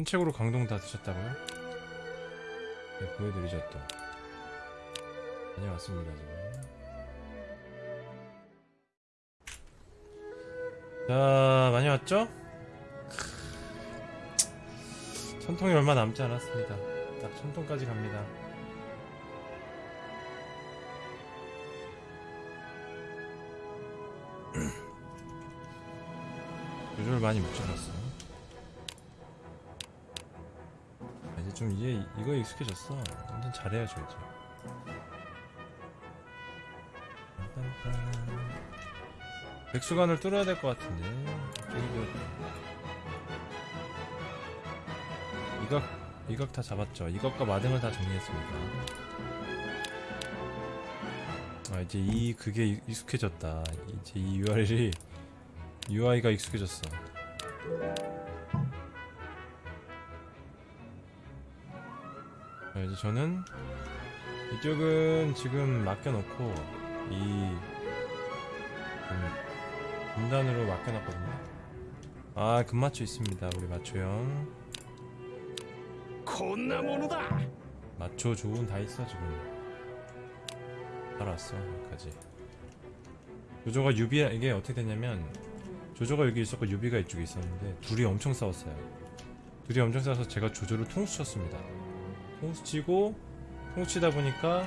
산책으로 강동 다 드셨다고요? 네, 보여드리죠 또. 다녀왔습니다 지금. 자 많이 왔죠? 천통이 얼마 남지 않았습니다. 딱 천통까지 갑니다. 요즘을 많이 묻혀놨어 이제 좀 이제 이거 익숙해졌어. 완전 잘해야죠 이제. 백수관을 뚫어야 될 것 같은데. 이각 이각 다 잡았죠. 이각과 마등을 다 정리했습니다. 아 이제 이 그게 익- 익숙해졌다. 이제 이 URL이 UI가 익숙해졌어 저는 이쪽은 지금 맡겨놓고 이 음, 분단으로 맡겨놨거든요. 아 금마초 있습니다 우리 마초형. 콘나모노다! 마초 좋은 다 있어 지금. 알았어 여기까지. 조조가 유비야 이게 어떻게 되냐면 조조가 여기 있었고 유비가 이쪽에 있었는데 둘이 엄청 싸웠어요. 둘이 엄청 싸워서 제가 조조를 통수쳤습니다. 통수 치고 통수 치다 보니까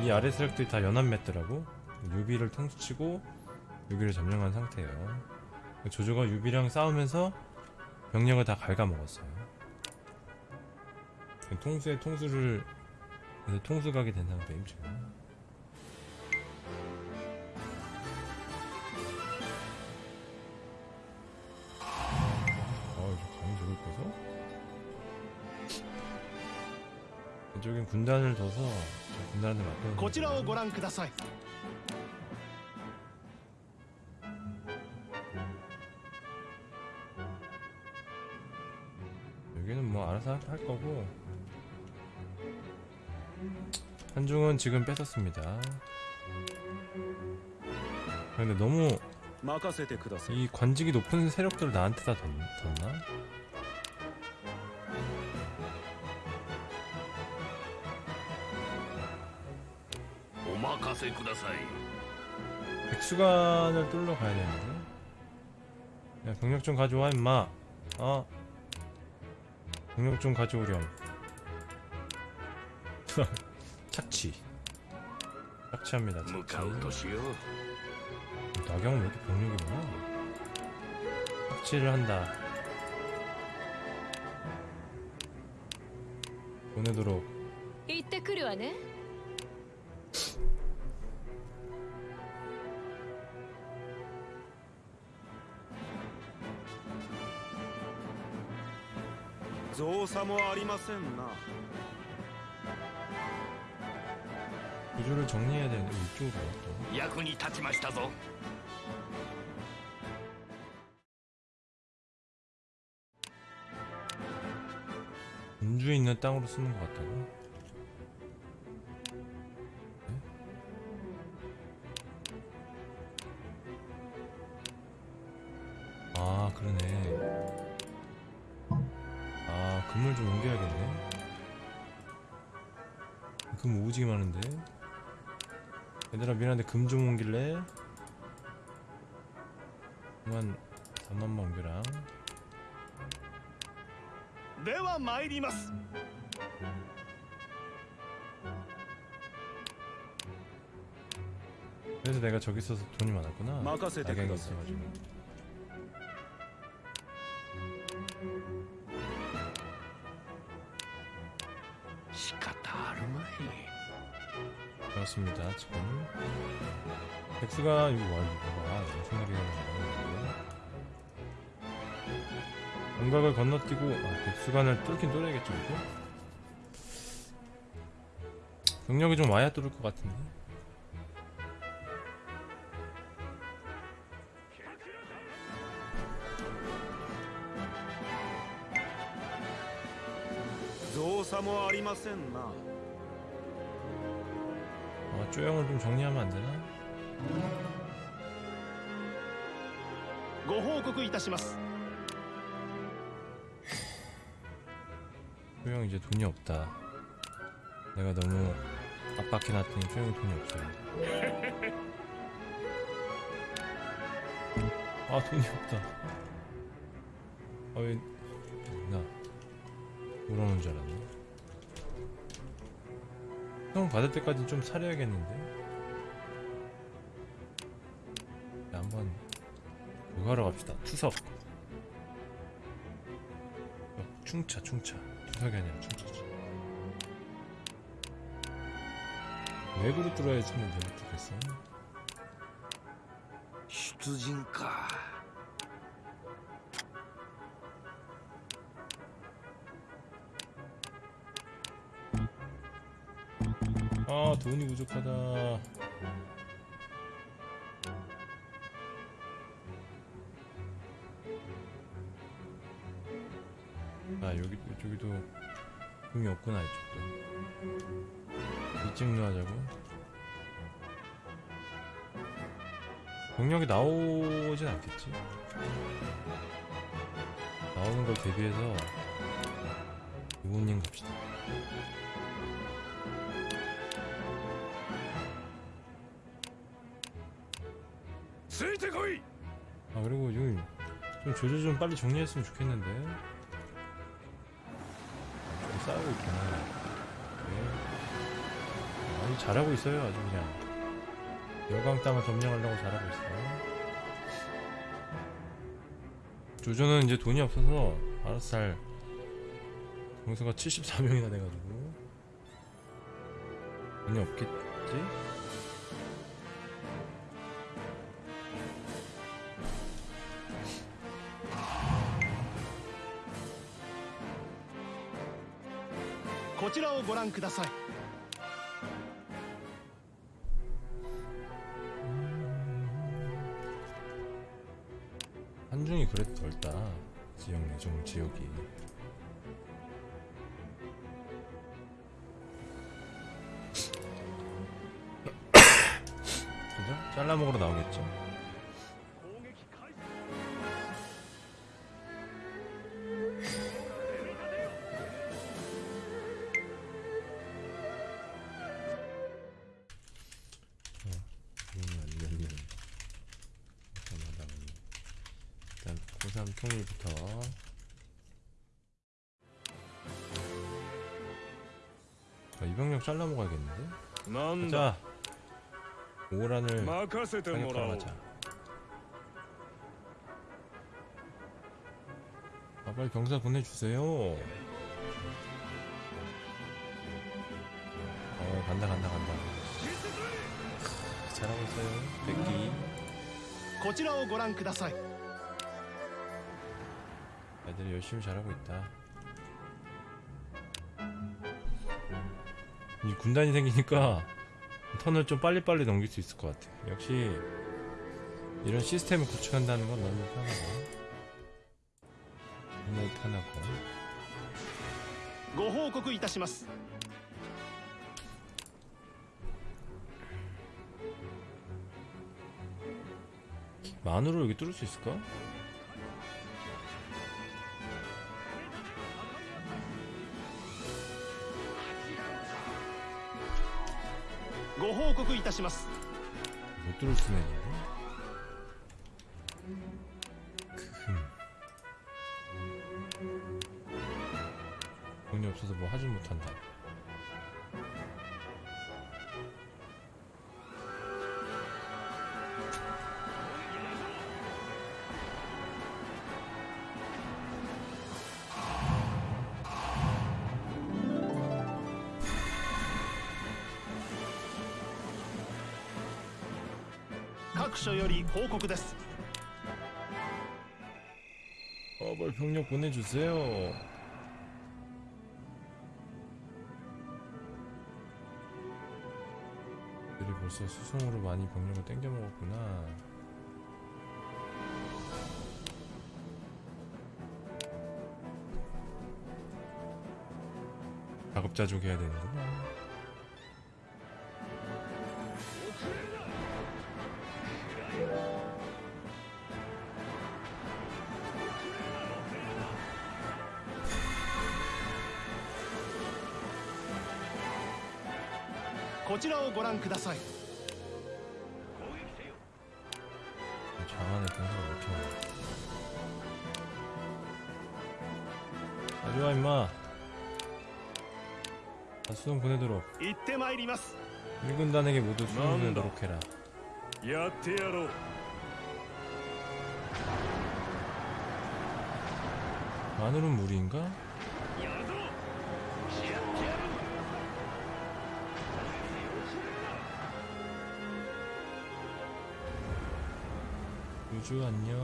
이 아래 세력들이 다 연합 맺더라고. 유비를 통수 치고 유비를 점령한 상태예요. 조조가 유비랑 싸우면서 병력을 다 갉아먹었어요. 통수에 통수를 통수 가게 된 상태임 지금. 이쪽엔 군단을 둬서 군단한테 맡겨. 고치라오 고랑 그다사이. 여기는 뭐 알아서 할 거고 한중은 지금 뺏었습니다. 근데 너무 이 관직이 높은 세력들을 나한테 다 던, 던나? 백수관을 뚫러 가야 되는데. 야 병력 좀 가져와 임마. 어? 병력 좀 가져오렴. 착취. 착취합니다 착취. 나경은 왜 이렇게 병력이 많아? 착취를 한다. 보내도록. 이때 그려와네. 造作もありませんな 구조를 정리해야 되는데 이쪽으로 와, 또. 役に立ちましたぞ 군주에 있는 땅으로 쓰는 것 같다고? 금좀 옮길래? 그만 단만 옮기랑. 내와 마이리마스. 그래서 내가 저기 있어서 돈이 많았구나. 마카세 대 있어가지고. 그렇습니다 지금 백수가 이거 와 이거 봐 무슨 소리가 나는 거야 공각을 건너뛰고 아 백수관을 뚫긴 뚫어야겠죠 이거 병력이 좀 와야 뚫을 것 같은데 造作もありませんな 아 쪼영을 좀 정리하면 안 되나? ご報告いたします 소영 이제 돈이 없다. 내가 너무 압박해놨더니 소영이 돈이 없어요. 아 돈이 없다. 아왜 나 돌아오는 줄 알았네. 형 받을 때까지 좀 사려야겠는데. 자, 한번 그거 하러 갑시다. 투석. 어, 충차 충차. 투석이 아니라 충차지. 외구로 뚫어야지 뭐 내가 뚫겠어. 出陣か 아 돈이 부족하다. 아 여기 이쪽에도 돈이 없구나 이쪽도. 이쪽로 하자고. 병력이 나오진 않겠지. 나오는 걸 대비해서 이모님 갑시다. 아 그리고 여기 좀 조조 좀 빨리 정리했으면 좋겠는데. 아, 좀 싸우고 있구나. 네. 아주 잘하고 있어요 아주 그냥. 열강 땅을 점령하려고 잘하고 있어요. 조조는 이제 돈이 없어서 알아서 잘 동수가 74명이나 돼가지고. 돈이 없겠지? をご覧ください 한중이 그래도 덜다 지역 내종 지역이 그죠? 잘라먹으러 나오겠죠? 일단 고3 통일부터 자, 이병력 잘라 먹어야겠는데? なんだ 자 오란을 任せてもらおう 사격하자 아 빨리 병사 보내주세요 어 간다 간다 간다 크, 잘하고 있어요 백기 こちらをご覧ください 애들이 열심히 잘하고 있다. 이 군단이 생기니까 턴을 좀 빨리빨리 넘길 수 있을 것 같아. 역시 이런 시스템을 구축한다는 건 너무 편하고 너무 편하고 ご報告いたします 만으로 여기 뚫을 수 있을까? たします。 報告です 어, 빨리 병력 보내주세요. 들이 벌써 수송으로 많이 병력을 땡겨 먹었구나. 자급자족 해야 되는구나. こちらをご覧ください 장안에 병사가 왜 이렇게 많아 가져와 임마 자, 수송 보내도록 行ってまいります 일군단에게 모두 수송 난다. 보내도록 해라 やってやろう 마늘은 물인가? 우주 안녕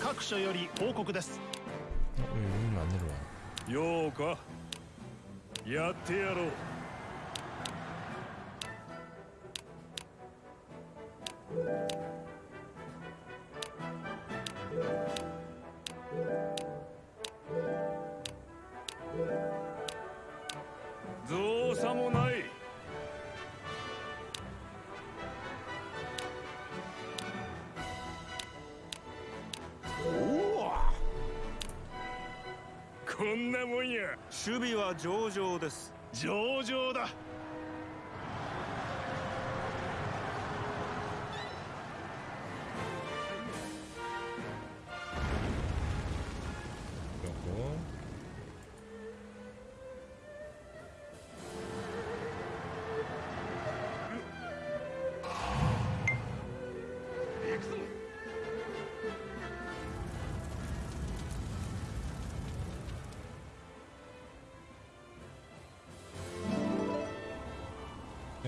各所より報告です 어, 왜 여기는 안 내려와 ようかやってやろう は上々です。上々だ。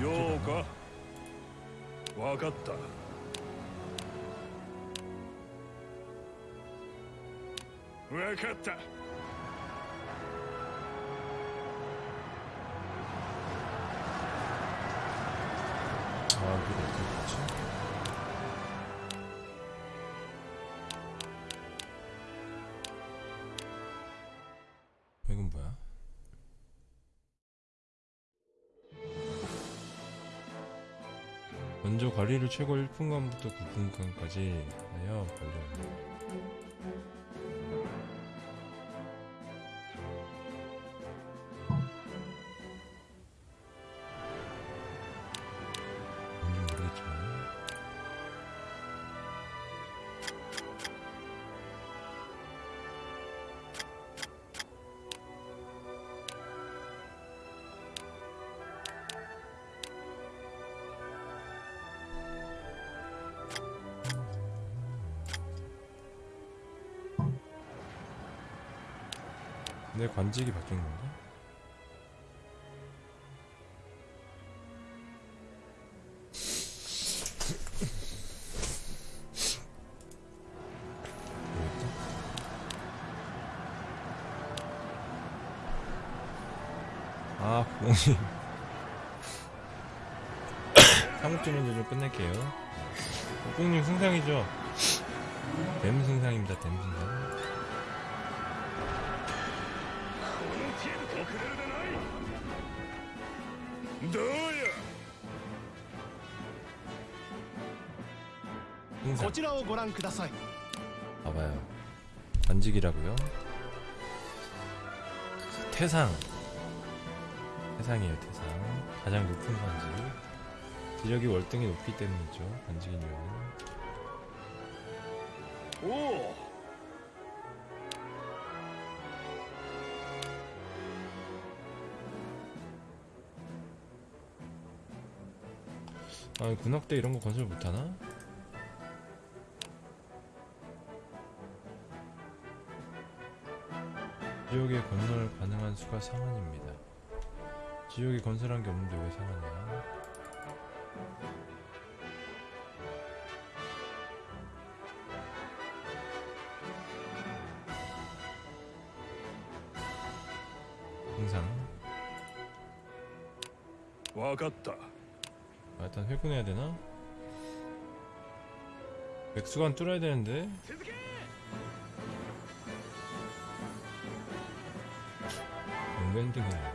ようか。わかった。分かった。 먼저 관리를 최고 1분간부터 9분간까지 하여 관리합니다. 내 관직이 바뀐 건가? 아, 공이 사무점인데 좀 끝낼게요. 국공님 승상이죠? 댐 승상입니다, 댐 승상. 네. 너야. 거지라오 고랑 그다사이. 봐봐요. 반직이라고요? 태상. 태상이에요, 태상. 가장 높은 반직. 지력이 월등히 높기 때문이죠. 반직인 이유는. 오, 군악대 이런 거 건설 못하나? 지역에 건설 가능한 수가 상한입니다. 지역에 건설한 게 없는데 왜 상한이야? 항상 와갔다. 아, 일단 회군해야 되나? 맥수관 뚫어야 되는데. 엉밴딩이네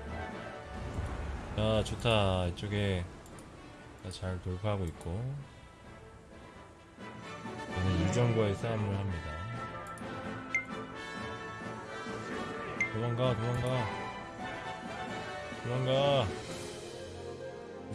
자 좋다. 이쪽에 다잘 돌파하고 있고. 얘는 유정과의 싸움을 합니다. 도망가 도망가. 도망가 ご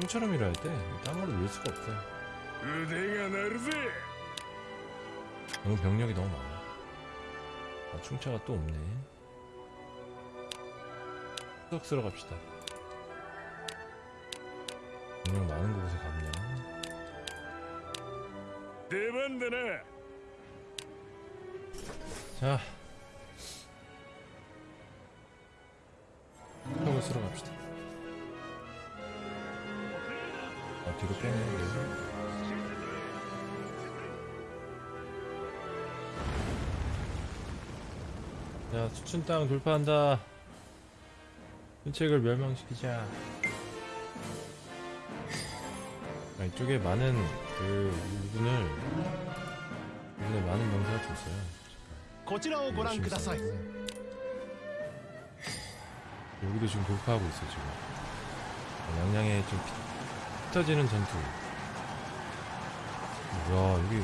춤처럼 일할 때 땅으로 밀 수가 없어. 의대가 나르지. 너무 병력이 너무 많아. 아, 충차가 또 없네. 수석 쓰러 갑시다. 병력 많은 곳에 갑냐 대반대네! 자 아, 뒤로 빼네. 네. 자, 수춘 땅 돌파한다. 순책을 멸망시키자. 아, 이쪽에 많은 그 일군을 일군에 많은 병사가 좀 있어요. こちらをご覧ください 여기도 지금 돌파하고 있어 지금 어, 양양에 좀 피, 터지는 전투. 뭐야 여기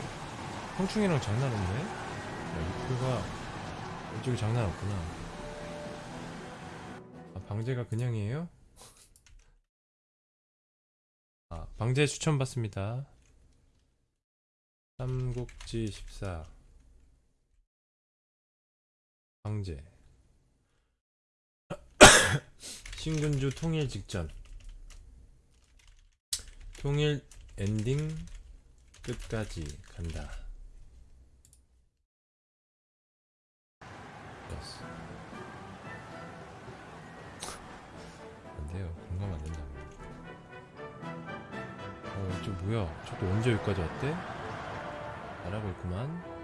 홍충이랑 장난 없네. 야, 이표가 이쪽이 장난 없구나. 아 방제가 그냥이에요? 아 방제 추천 받습니다. 삼국지 14 방제. 신근주 통일 직전 통일 엔딩 끝까지 간다 예스 안돼요 공감 안된다고 어 이쪽 뭐야 저도 언제 여기까지 왔대? 잘하고 있구만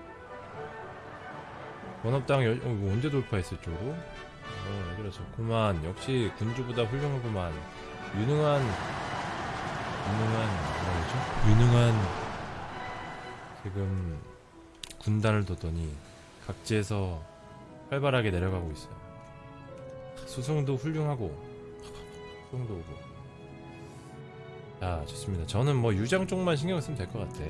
원업당 열, 어, 이거 언제 돌파했어 이쪽으로? 어, 얘들아 좋구만. 역시 군주보다 훌륭하구만. 유능한, 유능한 뭐라 그죠 유능한 지금 군단을 뒀더니 각지에서 활발하게 내려가고 있어요. 수송도 훌륭하고 수송도 오고 자 좋습니다. 저는 뭐 유장 쪽만 신경 쓰면 될 것 같아.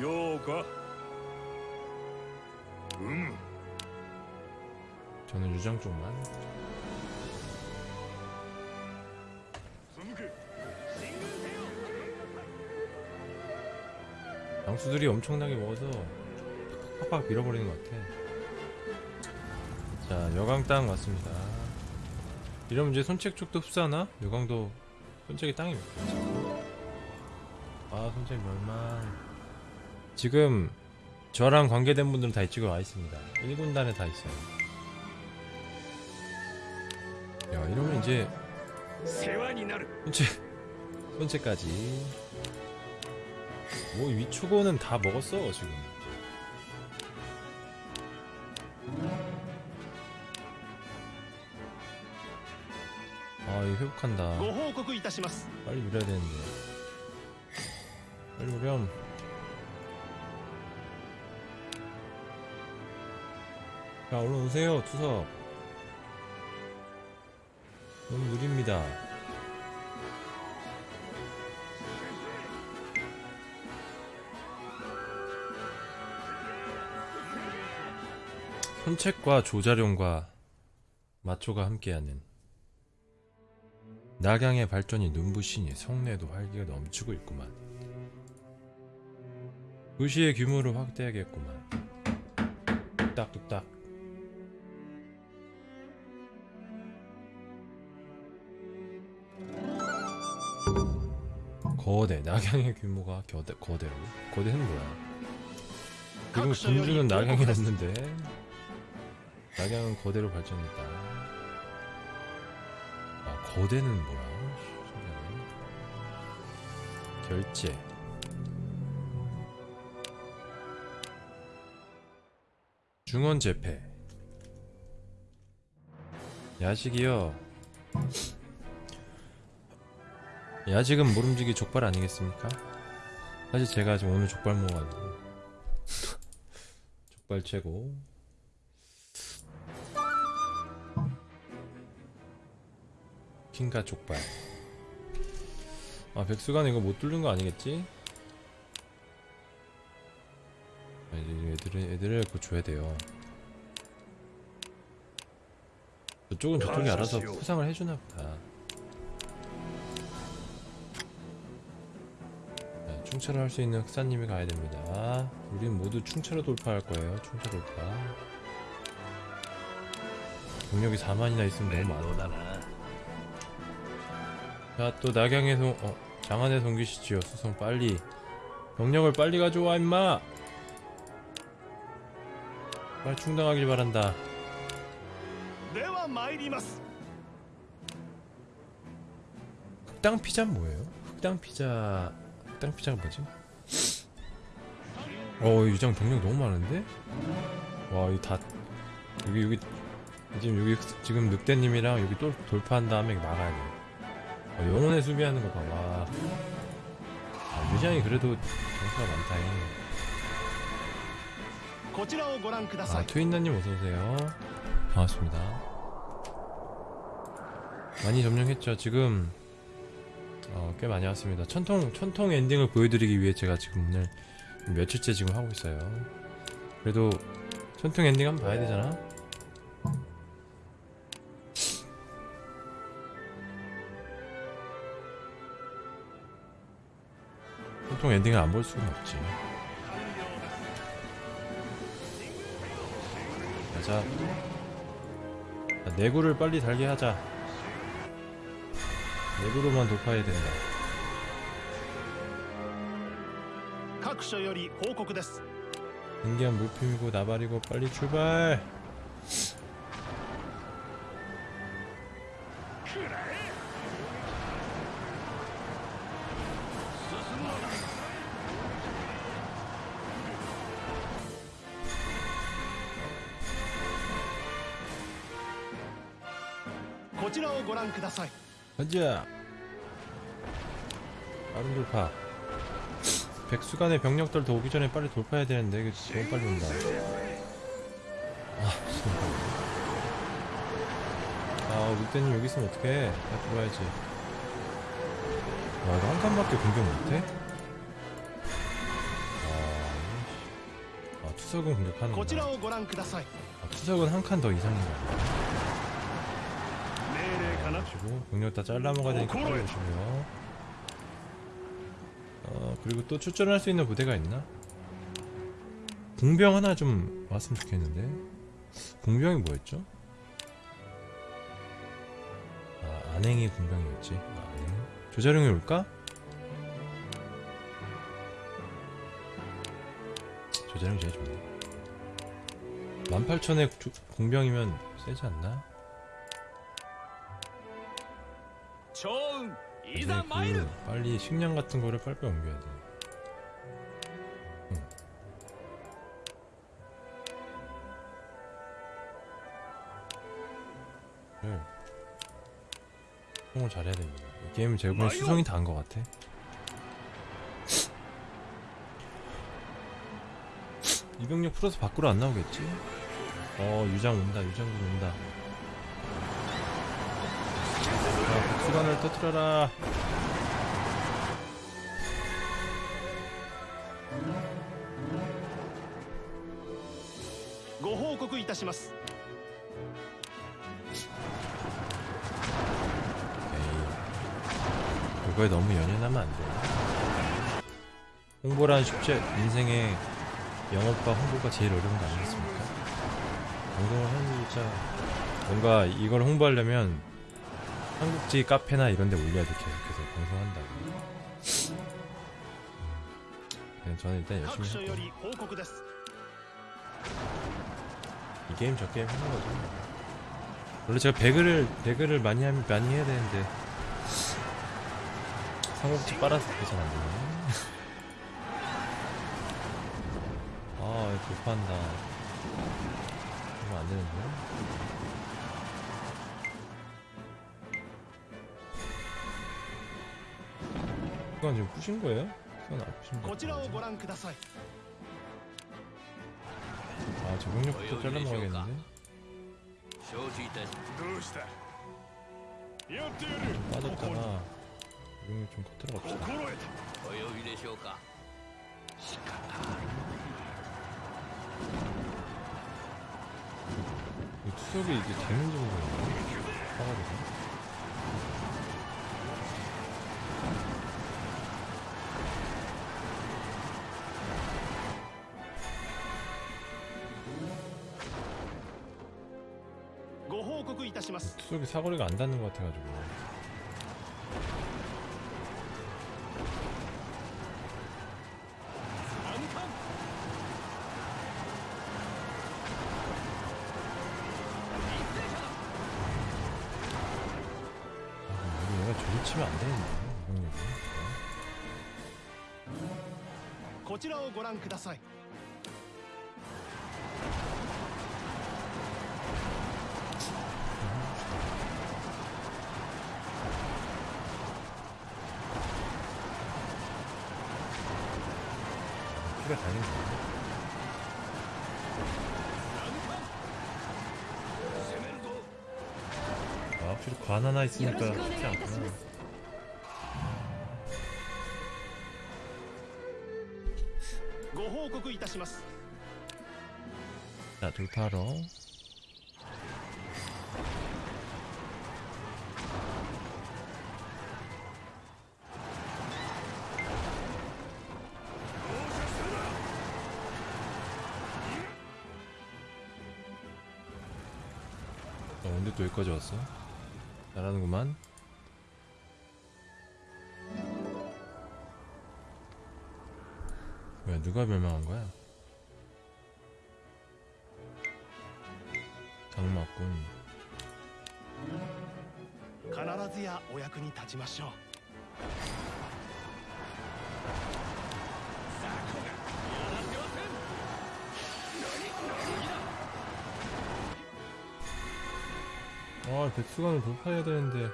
요가 음 저는 유장 쪽만 강수들이 엄청나게 먹어서 팍팍 밀어버리는 것 같아. 자 여강 땅 왔습니다. 이러면 이제 손책 쪽도 흡수하나? 여강도 손책이 땅이 몇 개지? 아 손책 멸망. 지금 저랑 관계된 분들은 다 이쪽에 와있습니다. 1군단에 다 있어요. 야 이러면 이제 손책 손책까지. 뭐 위초고는 다 먹었어 지금. 아 이거 회복한다. 빨리 밀어야 되는데. 빨리 오렴. 자 얼른 오세요 투석. 너무 느립니다. 선책과 조자룡과 마초가 함께하는 낙양의 발전이 눈부시니 성내도 활기가 넘치고 있구만. 도시의 규모를 확대하겠구만. 뚝딱 뚝딱. 거대 낙양의 규모가 겨대, 거대로 거대는 뭐야. 지금 군주는 낙양이 없는데 낙양은 거대로 발전했다. 아 거대는 뭐야? 신기하네. 결제. 중원 재패. 야식이요. 야식은 모름지기 족발 아니겠습니까? 사실 제가 지금 오늘 족발 먹어가지고. 족발 최고 킹가 족발 아 백수간 이거 못 뚫는 거 아니겠지? 아, 이제 애들을 애들을 줘야 돼요. 저쪽은 저쪽이 알아서 감사시오. 포상을 해주나 보다. 자, 충차를 할수 있는 흑사님이 가야 됩니다. 우린 모두 충차로 돌파할 거예요. 충차 돌파. 경력이 4만이나 있으면 너무 많아. 자 또 낙양에서 어, 장안의 성기시지요 수송 빨리 병력을 빨리 가져와 임마 빨리 충당하길 바란다 흑당 피자 뭐예요? 흑당 피자 흑당 피자가 뭐지? 어 유장 병력 너무 많은데? 와 이다 여기 여기 지금 여기 지금 늑대님이랑 여기 또 돌파한 다음에 막아야 돼 어, 영혼의 수비하는 거 봐봐. 아, 유지이 그래도 점수가 많다잉. 아 트윈더님 어서오세요. 반갑습니다. 많이 점령했죠. 지금 어, 꽤 많이 왔습니다. 천통, 천통 엔딩을 보여드리기 위해 제가 지금 오늘 며칠째 지금 하고 있어요. 그래도 천통 엔딩 한번 봐야 되잖아. 천통 엔딩을 안 볼 수는 없지. 가자. 자, 내구를 빨리 달게 하자. 내구로만 돌파해야 된다. 各所より報告です 신기한 물품이고 나발이고 빨리 출발.「 가자 빠른 돌파. 백수간의 병력들 더 오기 전에 빨리 돌파해야 되는데 그치 너무 빨리 온다. 아 죄송합니다 아 늑대님 여기 있으면 어떡해? 나 들어와야지. 와 이거 한 칸밖에 공격 못해? 아, 아 투석은 공격하는 거야. 아 투석은 한 칸 더 이상인가 하시고 능력 다 잘라 먹어야 되니까 끌어주시고요 어 그리고 또 출전할 수 있는 부대가 있나? 궁병 하나 좀 왔으면 좋겠는데 궁병이 뭐였죠? 아 안행이 궁병이었지 아, 안행 조자룡이 올까? 조자룡 제일 좋네 18,000에 궁병이면 세지 않나? 그 빨리 식량 같은 거를 빨리 옮겨야 돼. 응. 네. 수송을 잘해야 됩니다. 이 게임은 제가 보기엔 수송이 다한 것 같아. 이병력 풀어서 밖으로 안 나오겠지? 어 유장 온다 유장군 온다 자 복수관을 터트려라 ご報告いたします 에이, 그거에 너무 연연하면 안 돼. 홍보란 쉽지 인생의 영업과 홍보가 제일 어려운 거 아니겠습니까? 방송을 하는 진짜 뭔가 이걸 홍보하려면 한국지 카페나 이런 데 올려야 돼 계속해서 방송한다고. 그냥 저는 일단 열심히 할게 이 게임 저 게임 하는 거죠 원래 제가 배그를 배그를 많이 하면 많이 해야 되는데. 삼국지 빨아서 잘안 되네. 아 이거 못판다. 이거 안 되는데? 잠깐 지금 푸신 거예요? 선 아프신 거. 아 저공력부터 잘라먹어야겠는데. 빠졌잖아. 적응력 좀 커트라 갑시다. 투석이 이제 재능 정도예요. 사가지고. 쑥이 사거리가 안 닿는 것 같아가지고. 확실히 관 하나 よ 있으니까 ろしくお願い 쉽지 いたし 않구나. ます ご報告いたします 자, 돌파로. 어, 언제 또 여기까지 왔어? 잘하는구만. 왜 누가 멸망한 거야? 장마꾼. 必ずやお役に立ちましょう 아, 백수관을 돌파해야 되는데.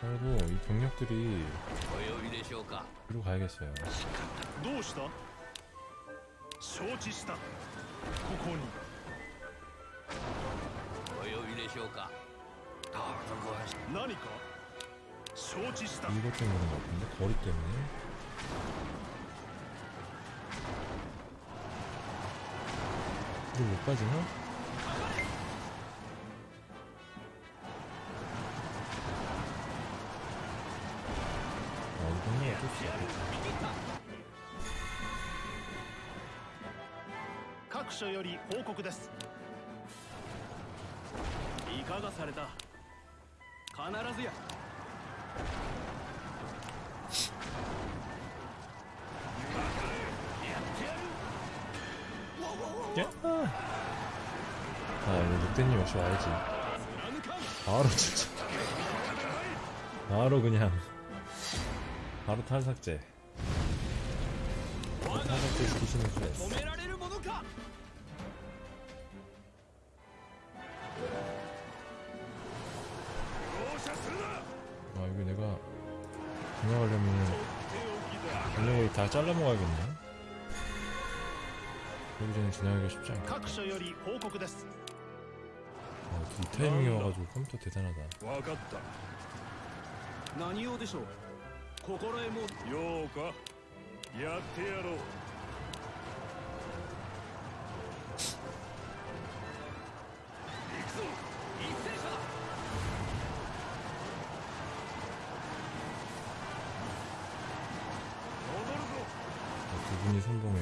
그리고 이 병력들이 뒤로 가야겠어요. 이것 때문에 그런 것 같은데? 거리 때문에? 이걸 못 빠지나? 報告ですいかがされた必ずや 야! 아, 이거 늑대님 역시 와야지. 바로 진짜. 바로 그냥. 바로 탈삭제. 바로 탈삭제 시키시는 줄 알았어. 전력을 다 잘라 먹어야겠네. 여기 전에 지나가기가 쉽지 않겠다. 各所より報告です 아, 이 타이밍에 와가지고 컴퓨터 대단하다. 分かった何用でしょう心得もようかやってやろう 완전히 선봉에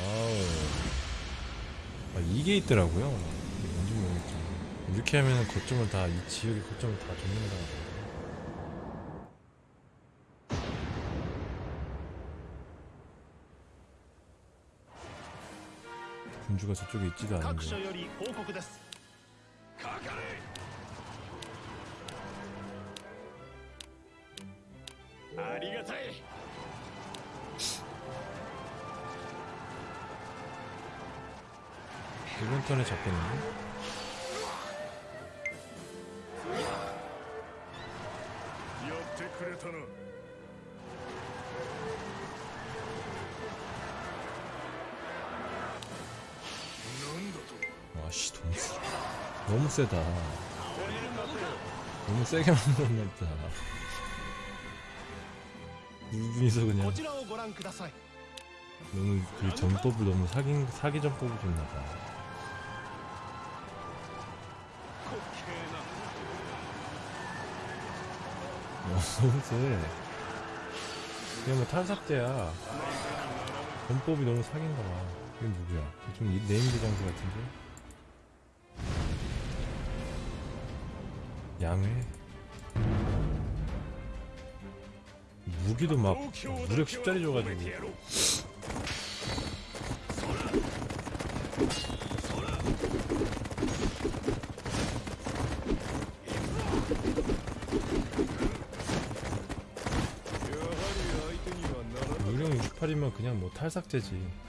와우. 아, 이게 있더라고요. 뭔지 모르겠죠 이렇게 하면 거점을 다 이 지역의 거점을 다 돕는다 군주가 저쪽에 있지도 않은데. 손에 잡히는 와씨 너무 너무 세다. 너무 세게 만들었나보다 이분이서 그냥 그 너무 그 전법을 너무 사기 사기 전법을 줬나봐. 너무 세 그냥 뭐 탈삭제야. 전법이 너무 사기인가봐. 이건 누구야? 좀 이- named 장수 같은데? 양회? 무기도 막 무력 10짜리 줘가지고 무력 68이면 그냥 뭐 탈삭제지.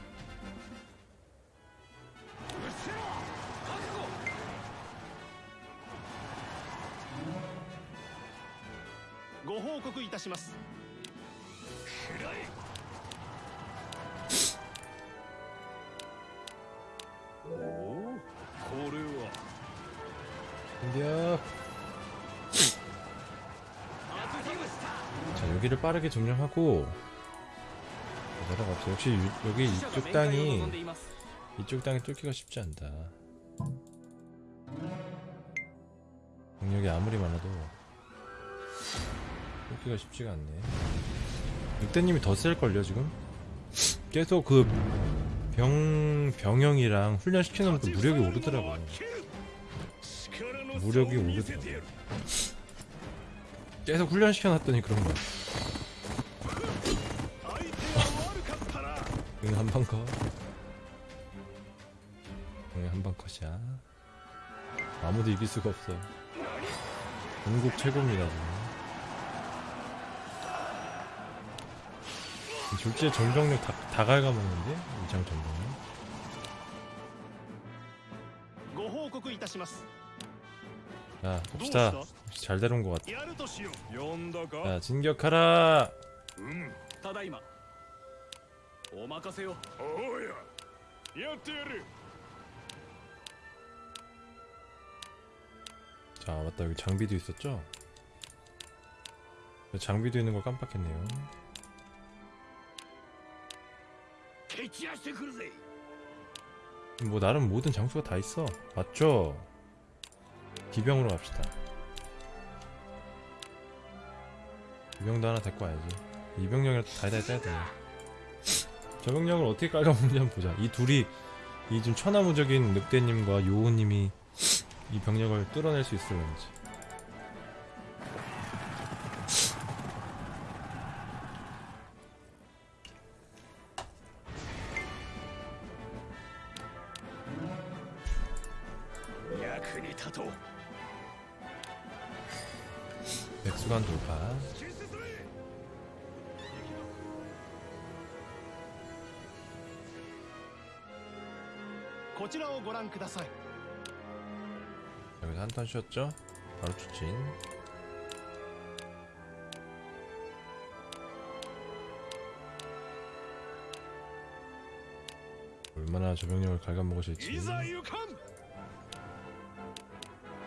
인디야 자 여기를 빠르게 점령하고 대답 없어 역시 유, 여기 이쪽 땅이 이쪽 땅이 뚫기가 쉽지 않다. 능력이 아무리 많아도 뚫기가 쉽지가 않네. 늑대님이 더 셀걸요 지금? 계속 그 병, 병영이랑 훈련시키는 것도 무력이 오르더라고요. 무력이 오르더라고요. 계속 훈련시켜놨더니 그런 거야 응 한방 컷. 응 한방 컷이야. 아무도 이길 수가 없어. 전국 최고입니다 지금. 졸지에 전병력 다, 다 갉아먹는데 이장 전병력. ご報告いたします 자 どう 봅시다. した 역시 잘 다룬 것 같아. やるとしよう呼んだか 자 진격하라. うむただいま お任せをおうややってやる 자 맞다 여기 장비도 있었죠? 장비도 있는 걸 깜빡했네요. 蹴散らしてくるぜ 뭐 나름 모든 장수가 다 있어 맞죠? 기병으로 갑시다 기병도 하나 데리고 와야지 이병력이라도 다이다이 떼야 되 병력을 어떻게 깔아먹는지 한번 보자. 이 둘이 이 좀 천하무적인 늑대님과 요호님이 이 병력을 뚫어낼 수 있을런지 해주셨죠? 바로 추진 얼마나 저 병력을 갉아먹으실지.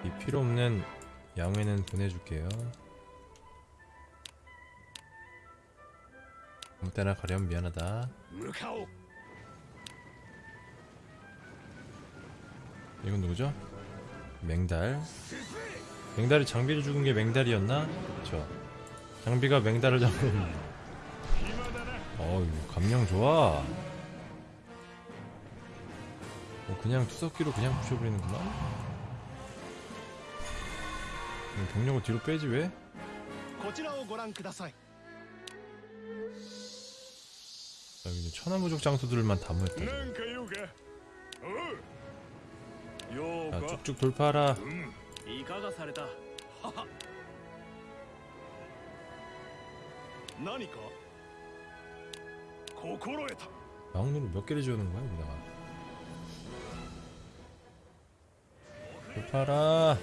이 필요없는 양해는 보내줄게요. 아무 때나 가렴 미안하다. 이건 누구죠? 맹달. 맹달이 장비를 죽은 게 맹달이었나? 그쵸. 장비가 맹달을 잡은 어우 감량 좋아. 어, 그냥 투석기로 그냥 부셔버리는구나? 병력을 뒤로 빼지 왜? 아, 천하무족 장소들만 담을 때 아, 자, 쭉쭉 돌파하라. 영웅으로 몇 개를 지우는 거야 여기다가? 돌파라.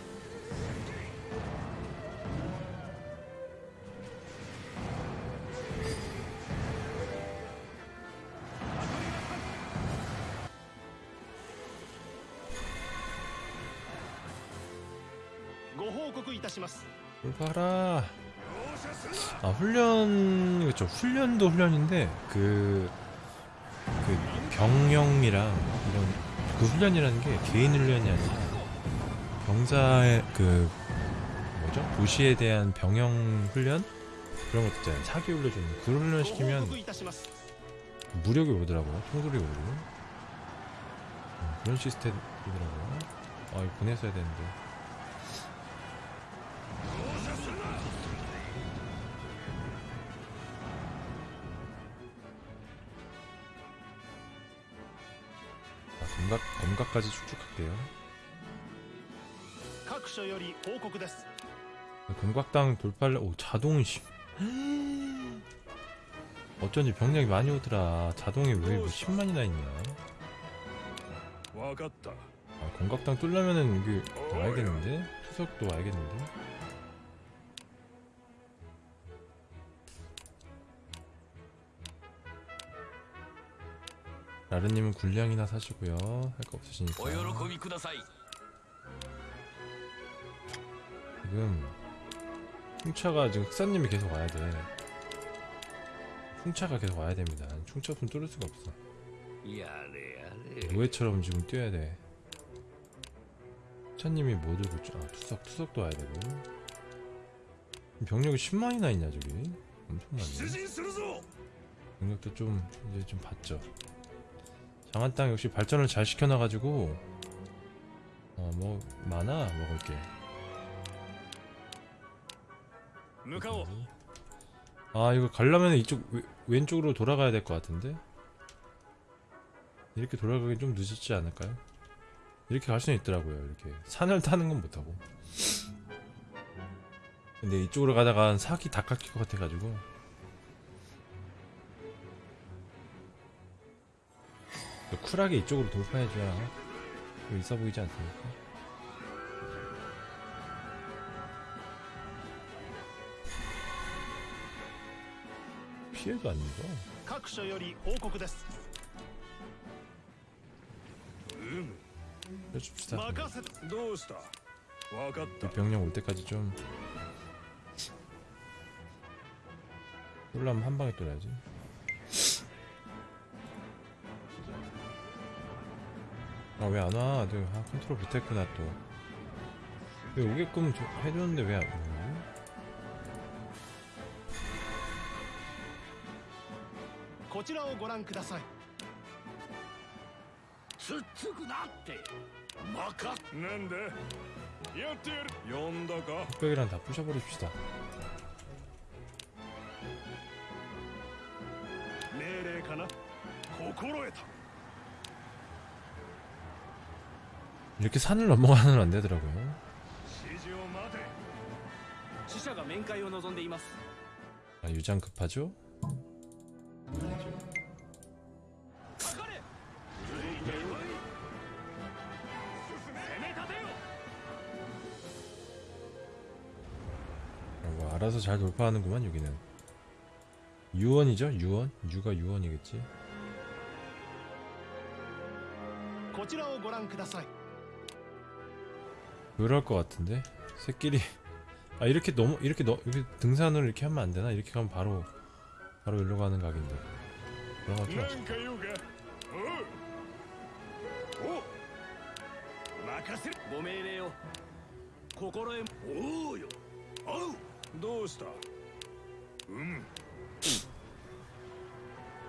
돌파라. 아 훈련 그렇죠 훈련도 훈련인데 그, 그 병영이랑 이런 그 훈련이라는 게 개인 훈련이 아니라 병사의 그 뭐죠? 도시에 대한 병영 훈련? 그런 것도 있잖아요. 사기 올려주는 그런 훈련 시키면 무력이 오더라고요. 총돌이 오르고. 음, 그런 시스템이더라고요. 아 이~ 보냈어야 되는데. 정각까지 축축할게요. 금곽당 돌팔레 오 자동심 어쩐지 병력이 많이 오더라. 자동이 왜 뭐 10만이나 있냐? 아, 금각당 뚫려면은 이게 와야겠는데? 투석도 와야겠는데? 라르님은 군량이나 사시고요. 할 거 없으시니까. 지금 풍차가 지금 흑사님이 계속 와야 돼. 풍차가 계속 와야 됩니다. 풍차품 뚫을 수가 없어. 노예처럼 지금 뛰어야 돼. 흑사님이 뭐 들고 아 투석 투석도 와야 되고. 병력이 10만이나 있냐 저기? 엄청나네. 병력도 좀 이제 좀 봤죠. 강한 땅 역시 발전을 잘 시켜놔가지고 어 뭐 많아 먹을 게 아 이거 가려면 이쪽 왼, 쪽으로 돌아가야 될 것 같은데? 이렇게 돌아가기 좀 늦었지 않을까요? 이렇게 갈 수는 있더라고요 이렇게. 산을 타는 건 못하고. 근데 이쪽으로 가다간 사기 다 깎일 것 같아가지고. 쿨하게 이쪽으로 돌파해줘야 있어 보이지 않습니까? 피해도 안 입어. 해줍시다. 이 병력 올 때까지 좀 놀라면 한 방에 뚫어야지. 아 왜 안와? 네, 아, 컨트롤 못했구나 또. 네, 오게끔 저, 해줬는데 왜 안와 흑백이랑 다 부셔버립시다. 이렇게 산을 넘어가는 안 되더라고요 指示を待て死者が面会を望んでいます 아 유장 급하죠? かかれ攻め立てよ 뭐 알아서 잘 돌파하는구만 여기는 유언이죠 유언? 유가 유언이겠지 こちらをご覧ください 그럴 것 같은데? 새끼리 아 이렇게 너무 이렇게 너 이렇게 등산을 이렇게 하면 안 되나? 이렇게 하면 바로 바로 이리로 가는 각인데. 그런 것 같죠?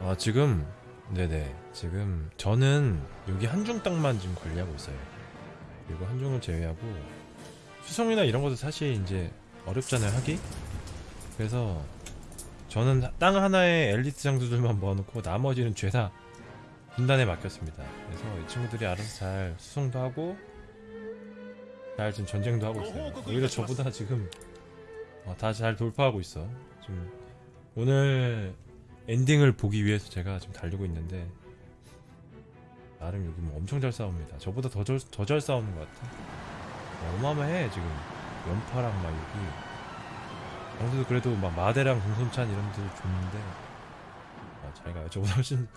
아 지금 네네 지금 저는 여기 한중 땅만 지금 관리하고 있어요. 그리고 한중을 제외하고 수송이나 이런 것도 사실 이제 어렵잖아요 하기. 그래서 저는 땅 하나에 엘리트 장수들만 모아놓고 나머지는 죄다 분단에 맡겼습니다. 그래서 이 친구들이 알아서 잘 수송도 하고 잘 지금 전쟁도 하고 있어요. 오히려 저보다 지금 어, 다잘 돌파하고 있어. 지금 오늘 엔딩을 보기 위해서 제가 지금 달리고 있는데 나름 여기 뭐 엄청 잘 싸웁니다. 저보다 더잘 싸우는 것 같아. 어마어마해 지금 연파랑 막 여기 장수도 그래도 막 마대랑 공손찬 이런 데도 좋는데 아, 잘 가요. 저보다 훨씬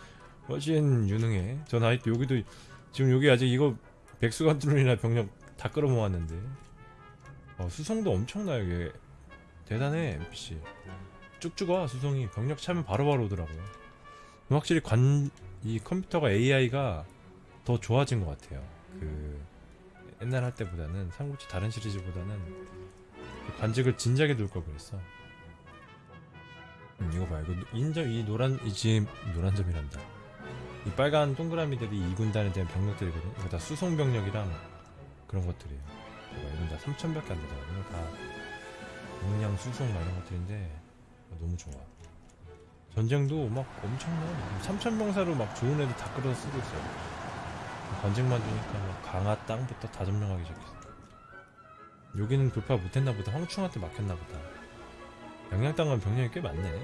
훨씬 유능해. 전 아이 여기도 지금 여기 아직 이거 백수관들이나 병력 다 끌어모았는데 어, 수성도 엄청나요 이게 대단해 NPC 쭉쭉 와 수성이 병력 차면 바로바로 오더라고요 확실히 관 이 컴퓨터가 AI가 더 좋아진 것 같아요. 그 옛날 할 때보다는 삼국지 다른 시리즈보다는 그 관직을 진작에 둘 걸 그랬어. 음, 이거 봐 이거 인점 이 노란 이 지금 노란 점이란다. 이 빨간 동그라미들이 이 군단에 대한 병력들이거든. 이거 다 수송 병력이랑 그런 것들이에요. 이건 다 3천밖에 안 되잖아 이거 다 용량 수송 막 이런 것들인데 어, 너무 좋아 전쟁도 막 엄청나 3천 병사로 막 좋은 애들 다 끌어서 쓰고 있어요. 관직만 두니까 막 강화 땅부터 다 점령하기 시작했어 여기는 돌파 못했나 보다. 황충한테 막혔나 보다. 양양 땅은 병력이 꽤 많네.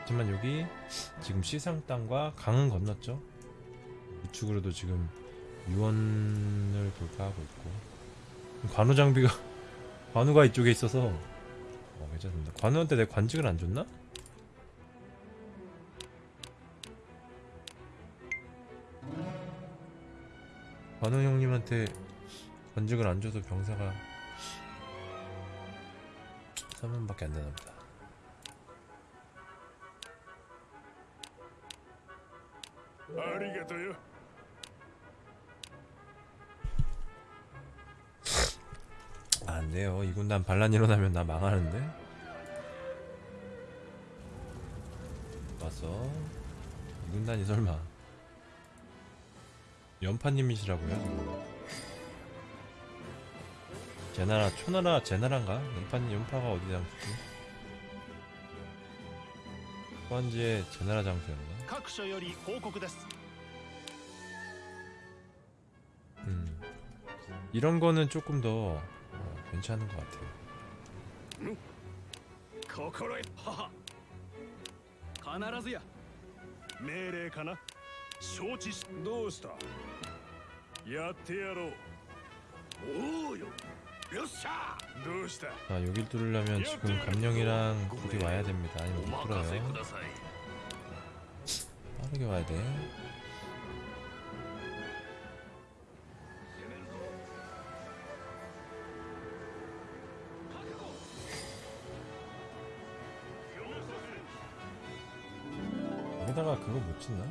하지만 여기 지금 시상 땅과 강은 건넜죠. 우측으로도 지금 유원을 돌파하고 있고. 관우 장비가 관우가 이쪽에 있어서 어, 괜찮습니다. 관우한테 내 관직을 안 줬나? 관우 형님한테 관직을 안 줘서 병사가 3만밖에 안 되나 보다. 아리가토요. 아, 안 돼요. 이 군단 반란 일어나면 나 망하는데. 왔어. 이 군단이 설마 연파님이시라고요? 제나라 초나라 제나라인가? 연파 연파가 어디 장수지? 후한지의 제나라 장수였나? 各所より報告です 음. 이런 거는 조금 더 어, 괜찮은 것 같아요. 心得はは必ずや命令かな 承知しどうしたやってやろうおおよよっしゃどうした 자, 여길 뚫으려면 지금 감령이랑 둘이 와야 됩니다. 아니면 못 뚫어요. 빠르게 와야 돼. 여기다가 그거 못 짓나?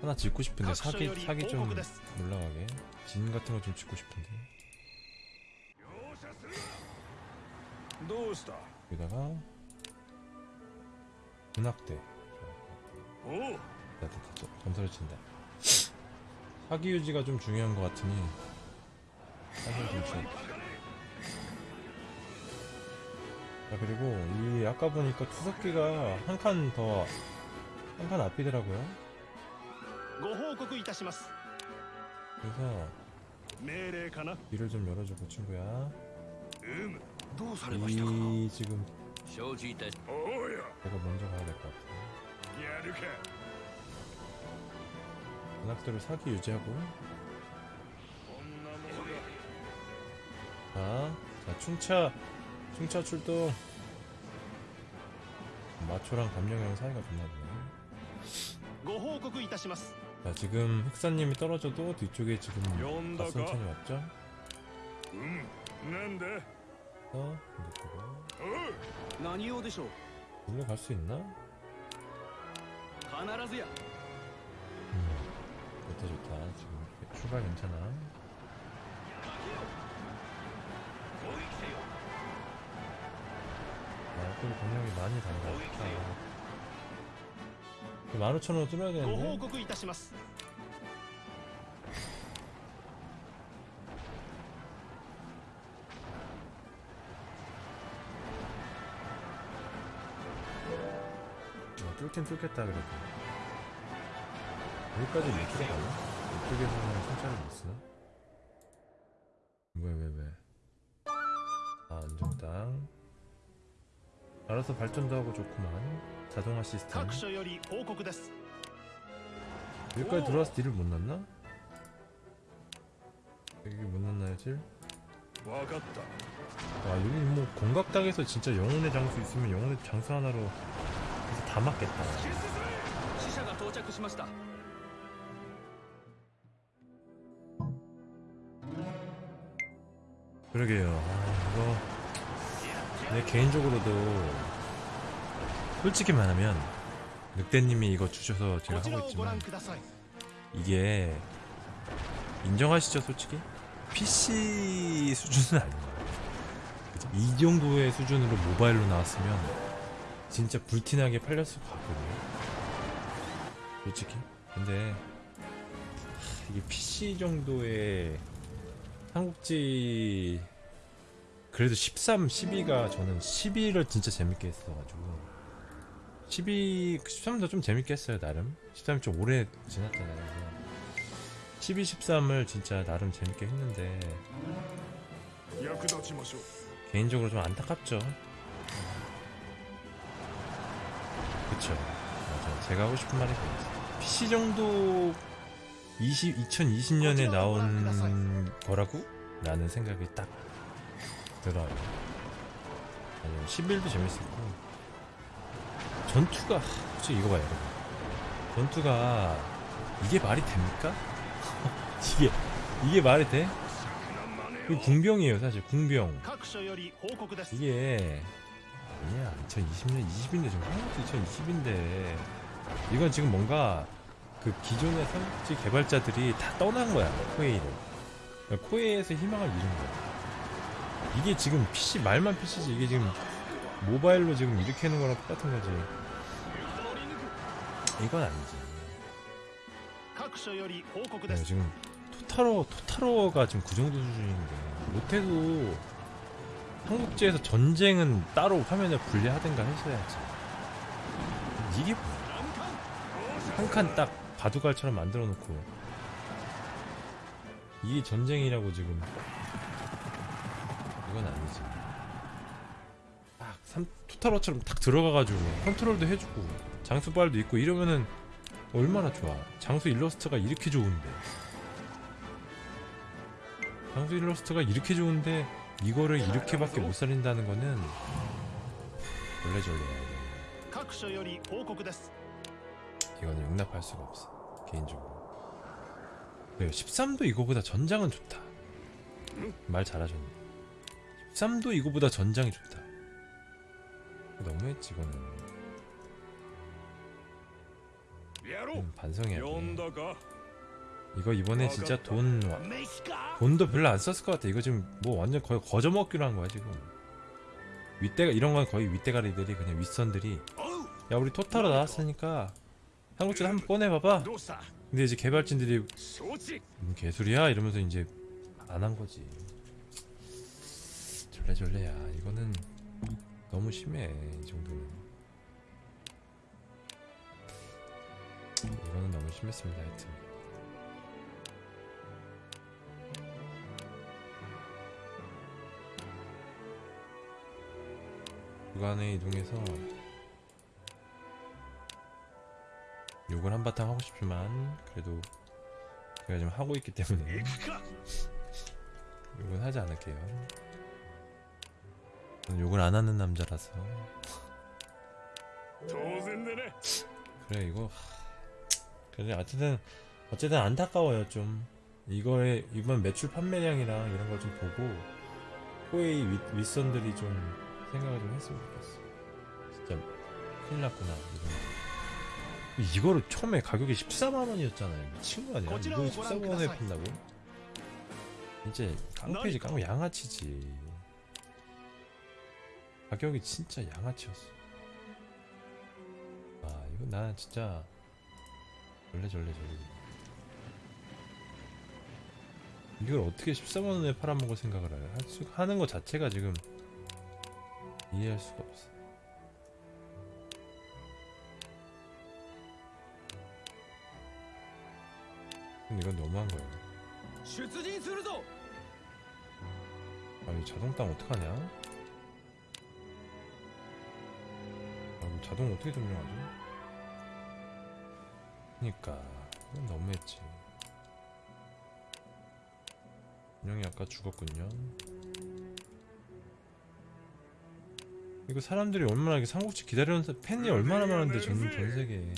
하나 짓고 싶은데 사기 사기 좀 올라가게. 진 같은 거 좀 짓고 싶은데. 여기다가 문학대. 나 됐다 또 검사를 친다. 사기 유지가 좀 중요한 것 같으니 사기를 좀 쳐야 자 아, 그리고 이 아까 보니까 투석기가 한 칸 더 한 칸 앞이더라고요. ご報告いたします 그래서 命令かな 길을 좀 열어주고 친구야 うむどうされましたか 이 지금 承知いたしおおよ 내가 먼저 가야 될 것 같아 やるか 문학대로 사기 유지하고 こんなものが 자, 자 충차 충차 출동 마초랑 감령이랑 사이가 좋나 보네 ご報告いたします 자 지금 흑사님이 떨어져도 뒤쪽에 지금 가슴찬이 왔죠? 음, 난데. 어, 올라갈 수 있나? 가나라즈야. 음, 좋다 좋다. 지금 출발 괜찮아. 아, 또 공룡이 많이 달라. 15,000원 뚫어야 되는데 어, 뚫긴 뚫겠다 그래도 여기까지 왜 뚫어? 이쪽에서는 승차를 못 쓰나? 따라서 발전도 하고 좋구만. 자동화 시스템. 여기까지 들어와서 딜을 못 났나? 여기 못 났나요 딜? 와 여기 뭐 공각당에서 진짜 영혼의 장수 있으면 영혼의 장수 하나로 다 맞겠다. 시샤가 도착했습니다. 그러게요. 아, 이거 내 개인적으로도 솔직히 말하면 늑대님이 이거 주셔서 제가 하고 있지만 이게 인정하시죠 솔직히? PC 수준은 아닌 거예요. 이 정도의 수준으로 모바일로 나왔으면 진짜 불티나게 팔렸을 것 같거든요. 솔직히. 근데 이게 PC 정도의 한국지 그래도 13, 12가 저는 12를 진짜 재밌게 했어가지고. 12, 13도 좀 재밌게 했어요 나름. 13이 좀 오래 지났잖아요. 12, 13을 진짜 나름 재밌게 했는데 개인적으로 좀 안타깝죠. 그쵸. 맞아요. 제가 하고 싶은 말이 그거죠 PC 정도 20, 2020년에 나온 거라고? 라는 생각이 딱 들어요. 아니면 11도 재밌었고. 전투가 혹시 이거 봐요 여러분. 전투가 이게 말이 됩니까? 이게 이게 말이 돼? 이 궁병이에요 사실. 궁병. 이게 아니야. 2020년 20인데 지금 한국도 2020인데. 이건 지금 뭔가 그 기존의 삼국지 개발자들이 다 떠난 거야 코에이를. 코에이에서 희망을 잃은 거야. 이게 지금 PC 말만 PC지. 이게 지금 모바일로 지금 이렇게 하는 거랑 똑같은 거지. 이건 아니지. 네, 지금 토탈어, 토탈어가 지금 그 정도 수준인데. 못해도 한국제에서 전쟁은 따로 화면에 분리하든가 했어야지. 이게 한 칸 딱 바둑알처럼 만들어 놓고. 이게 전쟁이라고 지금. 이건 아니지. 3, 투타로처럼 딱 들어가가지고 컨트롤도 해주고 장수빨도 있고 이러면은 얼마나 좋아. 장수 일러스트가 이렇게 좋은데. 장수 일러스트가 이렇게 좋은데 이거를 이렇게밖에 못 살린다는 거는 원래 저래 이거는 용납할 수가 없어 개인적으로. 네, 13도 이거보다 전장은 좋다. 말 잘하셨네. 13도 이거보다 전장이 좋다. 어, 너무했지 이거는. 음, 반성해야 돼. 이거 이번에 진짜 돈 돈도 별로 안 썼을 것 같아. 이거 지금 뭐 완전 거의 거저먹기로 한 거야 지금. 윗대가 이런 건 거의 윗대가리들이 그냥 윗선들이. 야 우리 토탈로 나왔으니까 한국전 한번 꺼내봐봐. 근데 이제 개발진들이 음, 개소리야? 이러면서 이제 안 한 거지. 졸래졸래야. 이거는 너무 심해 이 정도는 이거는 너무 심했습니다 하여튼. 구간에 이동해서 욕을 한바탕 하고 싶지만 그래도 제가 지금 하고 있기 때문에 욕은 하지 않을게요. 욕을 안 하는 남자라서. 그래 이거 그래 어쨌든 어쨌든 안타까워요 좀. 이거에 이번 매출 판매량이랑 이런 걸 좀 보고 코웨이 윗선들이 좀 생각을 좀 했으면 좋겠어. 진짜 큰일 났구나 이런. 이거를 처음에 가격이 14만원이었잖아요. 미친 거 아니야? 이거 14만원에 판다고? 이제 깡패지 깡패 양아치지. 가격이 진짜 양아치였어. 아 이거 나 진짜 절레절레절레. 이걸 어떻게 14만원에 팔아먹을 생각을 해? 하는 거 자체가 지금 이해할 수가 없어. 근데 이건 너무한 거야. 아이 자동땅 어떡하냐? 자동 어떻게 점령하지? 그니까 이건 너무했지 분명히 아까 죽었군요 이거 사람들이 얼마나 삼국지 기다리는 사- 팬이 얼마나 많은데 전, 전 세계에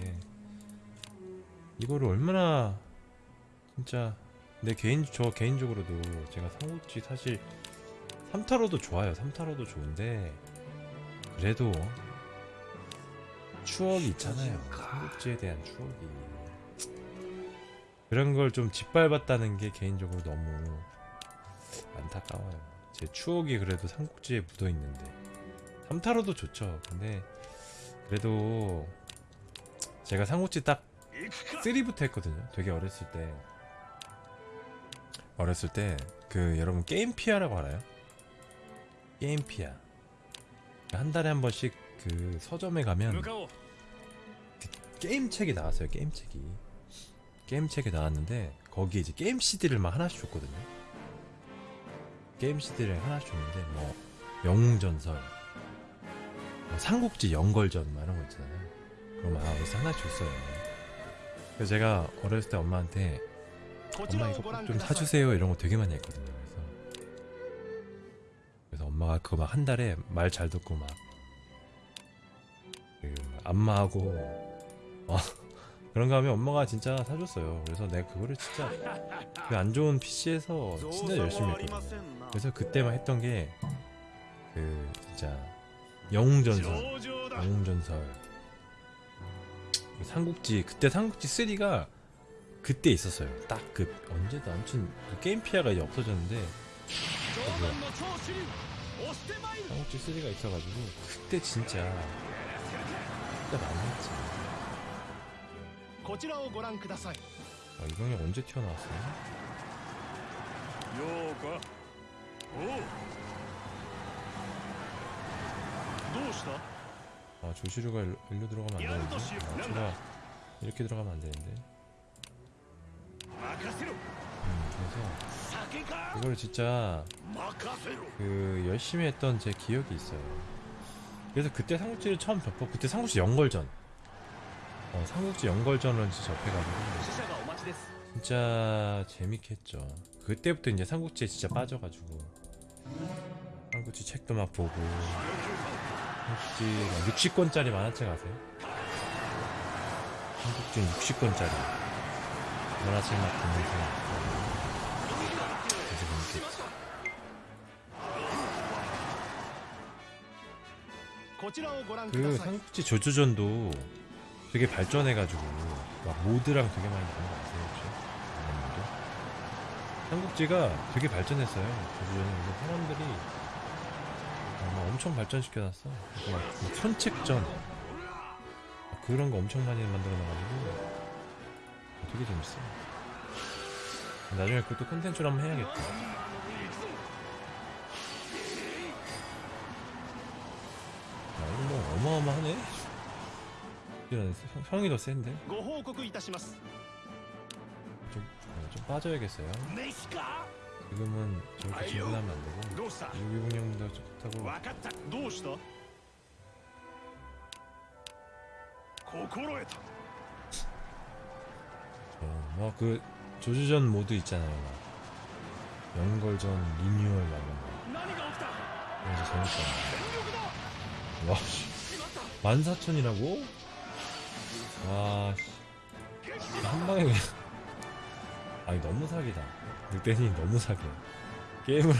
이거를 얼마나 진짜 내 개인 저 개인적으로도 제가 삼국지 사실 3타로도 좋아요. 3타로도 좋은데 그래도 추억이 있잖아요. 아. 삼국지에 대한 추억이. 그런 걸 좀 짓밟았다는 게 개인적으로 너무 안타까워요. 제 추억이 그래도 삼국지에 묻어있는데. 삼타로도 좋죠. 근데 그래도 제가 삼국지 딱 3부터 했거든요. 되게 어렸을 때. 어렸을 때 그 여러분 게임피아라고 알아요? 게임피아. 한 달에 한 번씩 그 서점에 가면 그 게임책이 나왔어요 게임책이. 게임책이 나왔는데 거기에 이제 게임 CD를 막 하나씩 줬거든요. 게임 CD를 하나씩 줬는데 뭐 영웅전설 뭐 삼국지 연걸전 막 이런 거 있잖아요. 그럼 아 그래서 하나씩 줬어요. 그래서 제가 어렸을 때 엄마한테 엄마 이거 꼭좀 사주세요 이런 거 되게 많이 했거든요. 그래서 그래서 엄마가 그거 막 한 달에 말 잘 듣고 막 그 안마하고. 어, 그런가 하면 엄마가 진짜 사줬어요. 그래서 내가 그거를 진짜 그 안 좋은 PC에서 진짜 열심히 했거든요. 그래서 그때만 했던 게 그 진짜 영웅전설 영웅전설. 삼국지 그때 삼국지 3가 그때 있었어요. 딱 그 언제도 아무튼 그 게임 피아가 이제 없어졌는데 어, 삼국지 3가 있어가지고 그때 진짜 때가 아니었지. 고지라오 고랑 크다사이. 아, 이건 아, 언제 튀어나왔어요? 요가. 오. 도우시다. 아, 조시루가 일로 들어가면 안 되는데. 아, 제가 이렇게 들어가면 안 되는데. 음, 그래서 이걸 진짜 그 열심히 했던 제 기억이 있어요. 그래서 그때 삼국지를 처음 접고 그때 삼국지 연걸전. 어 삼국지 연걸전은 진짜 접해가지고. 진짜 재밌겠죠. 그때부터 이제 삼국지에 진짜 빠져가지고. 삼국지 책도 막 보고. 삼국지 막 60권짜리 만화책 아세요? 삼국지 60권짜리 만화책 막 보면서. 그 삼국지 조조전도 되게 발전해가지고 막 모드랑 되게 많이 나온 거 아세요 혹시? 삼국지가 되게 발전했어요. 조조전은 근데 사람들이 엄청 발전시켜놨어. 막 그 선책전 그런 거 엄청 많이 만들어놔가지고 되게 재밌어 나중에 그것도 콘텐츠로 한번 해야겠다. 뭐 어마어마하네 이런 성- 성이 더 센데 ご報告いたします 좀, 어, 좀 빠져야겠어요 飯か 지금은 저렇게 아이요. 진분하면 안 되고 どうした 유기공룡도 좋다고 分かったどうした心得た 어, 뭐그 조주전 모드 있잖아요 막 연걸전 리뉴얼 막 이런 거 何が起きた 그래서 재밌잖아 全力だ 와, 씨. 14,000이라고? 와, 씨. 한 방에 그냥. 아니, 너무 사기다. 늑대니 너무 사기야. 게임을,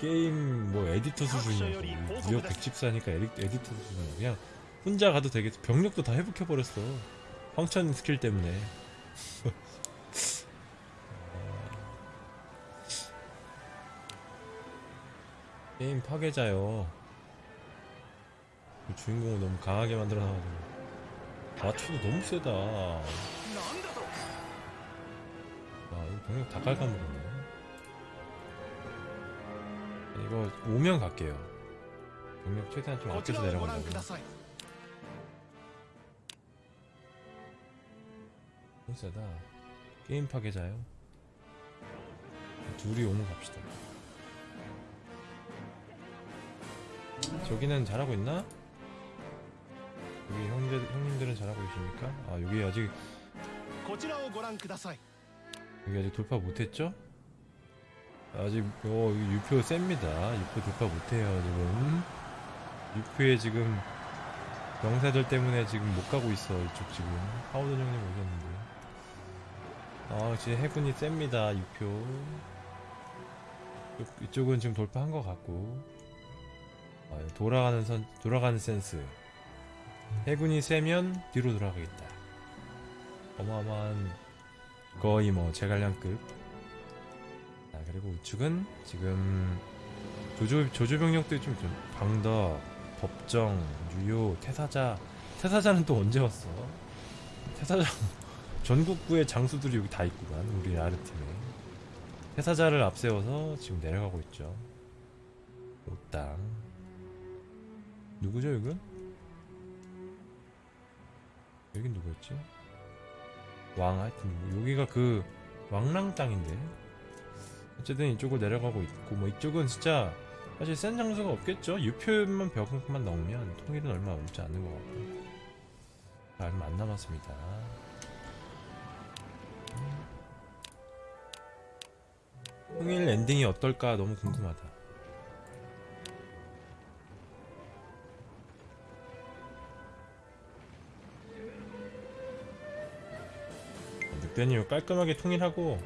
게임, 뭐, 에디터 수준이야. 무력 114니까 에디, 에디터 수준이야. 그냥, 혼자 가도 되겠어. 병력도 다 회복해버렸어. 황천 스킬 때문에. 아. 게임 파괴자요. 그 주인공을 너무 강하게 만들어놔가지고. 맞춰도 너무 세다. 아 이거 병력 다 깔아먹었네. 이거 오면 갈게요. 병력 최대한 좀 아껴서 내려간다고 너무 세다. 게임 파괴자요? 둘이 오면 갑시다. 저기는 잘하고 있나? 여기 형제 형님들은 잘하고 계십니까? 아 여기 아직 여기 아직 돌파 못했죠? 아직 어 유표 셉니다. 유표 돌파 못해요 지금. 유표에 지금 명사들 때문에 지금 못 가고 있어 이쪽 지금. 파우더 형님 오셨는데. 아 지금 해군이 셉니다 유표. 이쪽은 지금 돌파한 것 같고. 아, 돌아가는 선 돌아가는 센스. 해군이 세면 뒤로 돌아가겠다. 어마어마한 거의 뭐 제갈량급 아 그리고 우측은 지금 조조 조조 병력들이 좀, 좀 방덕 법정 유효 태사자. 태사자는 또 언제 왔어? 태사자 전국구의 장수들이 여기 다 있구만 우리 아르팀에. 태사자를 앞세워서 지금 내려가고 있죠. 옷당. 누구죠 여긴? 여긴 누구였지? 왕 하여튼 뭐 여기가 그 왕랑 땅인데. 어쨌든 이쪽을 내려가고 있고 뭐 이쪽은 진짜 사실 센 장소가 없겠죠? 유표만 벽만 넣으면 통일은 얼마 남지 않는 것 같고. 얼마 안 남았습니다. 통일 엔딩이 어떨까 너무 궁금하다 늑대님 깔끔하게 통일하고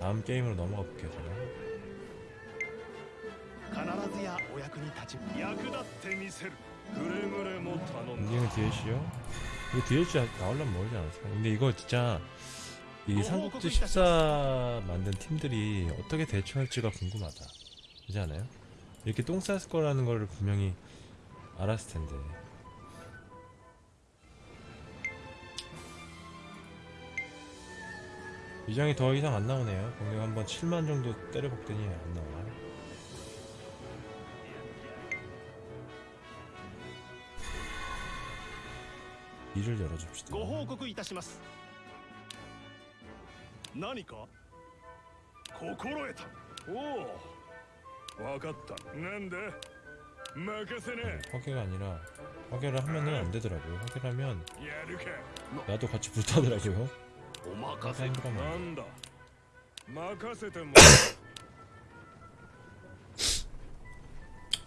다음 게임으로 넘어가 볼게요 제가 必ずやお役に立ち役立ってみせるくれぐれも頼んだ 엔딩은 DLC요? 이거 DLC 나오려면 멀지 않았을까? 근데 이거 진짜 이 삼국지 14 만든 팀들이 어떻게 대처할지가 궁금하다 그렇지 않아요? 이렇게 똥 쌌을 거라는 거를 분명히 알았을 텐데 위장이 더 이상 안 나오네요 공격 한번 7만 정도 때려박더니 안 나와 이를 열어줍시다 ご報告いたします何か心得たおお分かったなんだ任せなや 화계가 아니라 화계를 하면은 안 되더라고요. 화계를 하면 るか 나도 같이 불타더라고요. お任せ 타임이라면 なんだ任せても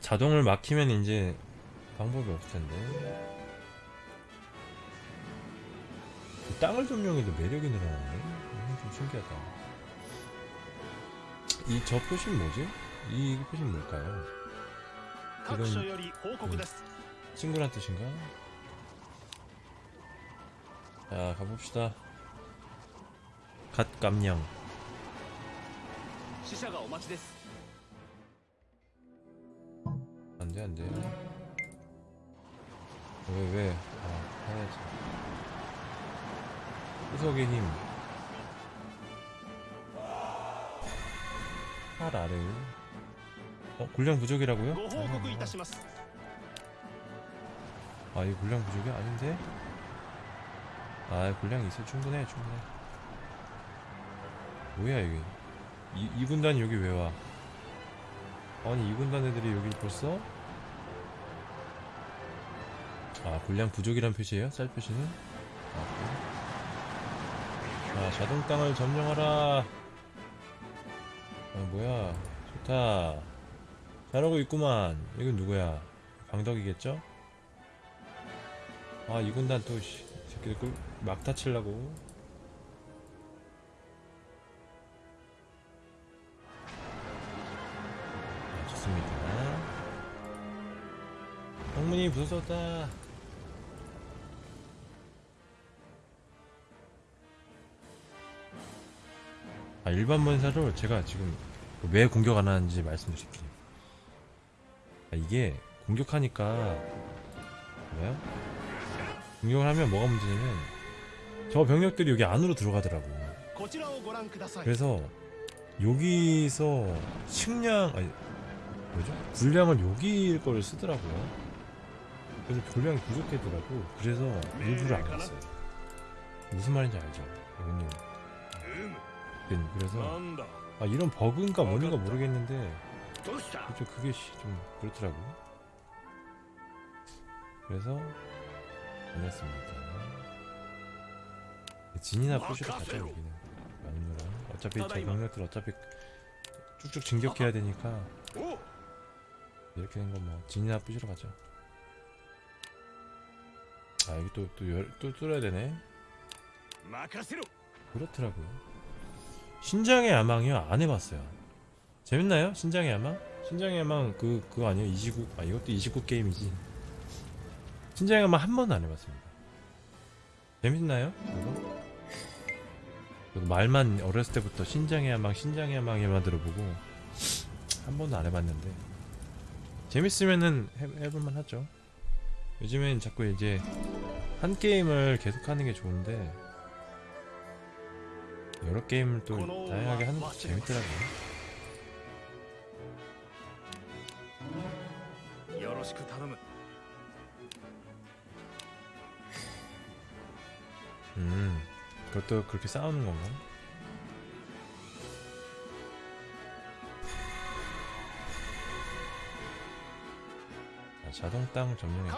자동을 막히면 이제 방법이 없을 텐데. 그 땅을 점령해도 매력이 늘어나네. 이건 좀 신기하다. 이 저 표시는 뭐지? 이 표시는 뭘까요? 各所より報告です 친구란 뜻인가? 자, 가봅시다. 갓감령. 안돼 안돼. 왜왜? 아 해야지. 후석의 힘. 파라를 어? 군량 부족이라고요? 아 이거 군량 부족이 아닌데? 아 군량 있어. 충분해 충분해. 뭐야, 이게. 이, 이 군단이 여기 왜 와? 아니, 이 군단 애들이 여기 벌써? 아, 군량 부족이란 표시예요? 쌀 표시는? 아. 자, 자동 땅을 점령하라. 아, 뭐야. 좋다. 잘하고 있구만. 이건 누구야? 방덕이겠죠? 아, 이 군단 또, 씨, 새끼들 꿀, 막 다치려고. 방문이 부서졌다. 아 일반 본사로 제가 지금 왜 공격 안하는지 말씀드릴게요. 아, 이게 공격하니까 뭐야? 공격을 하면 뭐가 문제냐면 저 병력들이 여기 안으로 들어가더라고 그래서 여기서 식량 아니 뭐죠? 분량을 여기일 걸 쓰더라고요. 그래서 분량이 부족해더라고. 그래서 일부러 안 갔어요. 무슨 말인지 알죠? 이모님 네, 그래서 아 이런 버그인가 뭔인가 모르겠는데 좀 그게 네, 좀 그렇더라고 그래서 안 했습니다. 진이나 푸시로. 가자 여기는 막누랑 어차피 저 경력들 어차피 쭉쭉 진격해야 되니까 이렇게 된 건 뭐 진이나 푸시러 가자 아 여기 또 또또 뚫어야 되네. 그렇더라고요. 신장의 야망이요? 안 해봤어요. 재밌나요? 신장의 야망? 신장의 야망 그 그거 아니에요? 29. 아 이것도 29 게임이지. 신장의 야망 한 번도 안 해봤습니다. 재밌나요? 이거? 저도 말만 어렸을 때부터 신장의 야망, 신장의 야망에만 들어보고 한 번도 안 해봤는데 재밌으면은 해, 해볼만 하죠. 요즘엔 자꾸 이제 한 게임을 계속하는 게 좋은데 여러 게임을 또 다양하게 하는 것도 재밌더라고요. よろしく頼む 음, 그것도 그렇게 싸우는 건가? 자동 땅 점령했고요.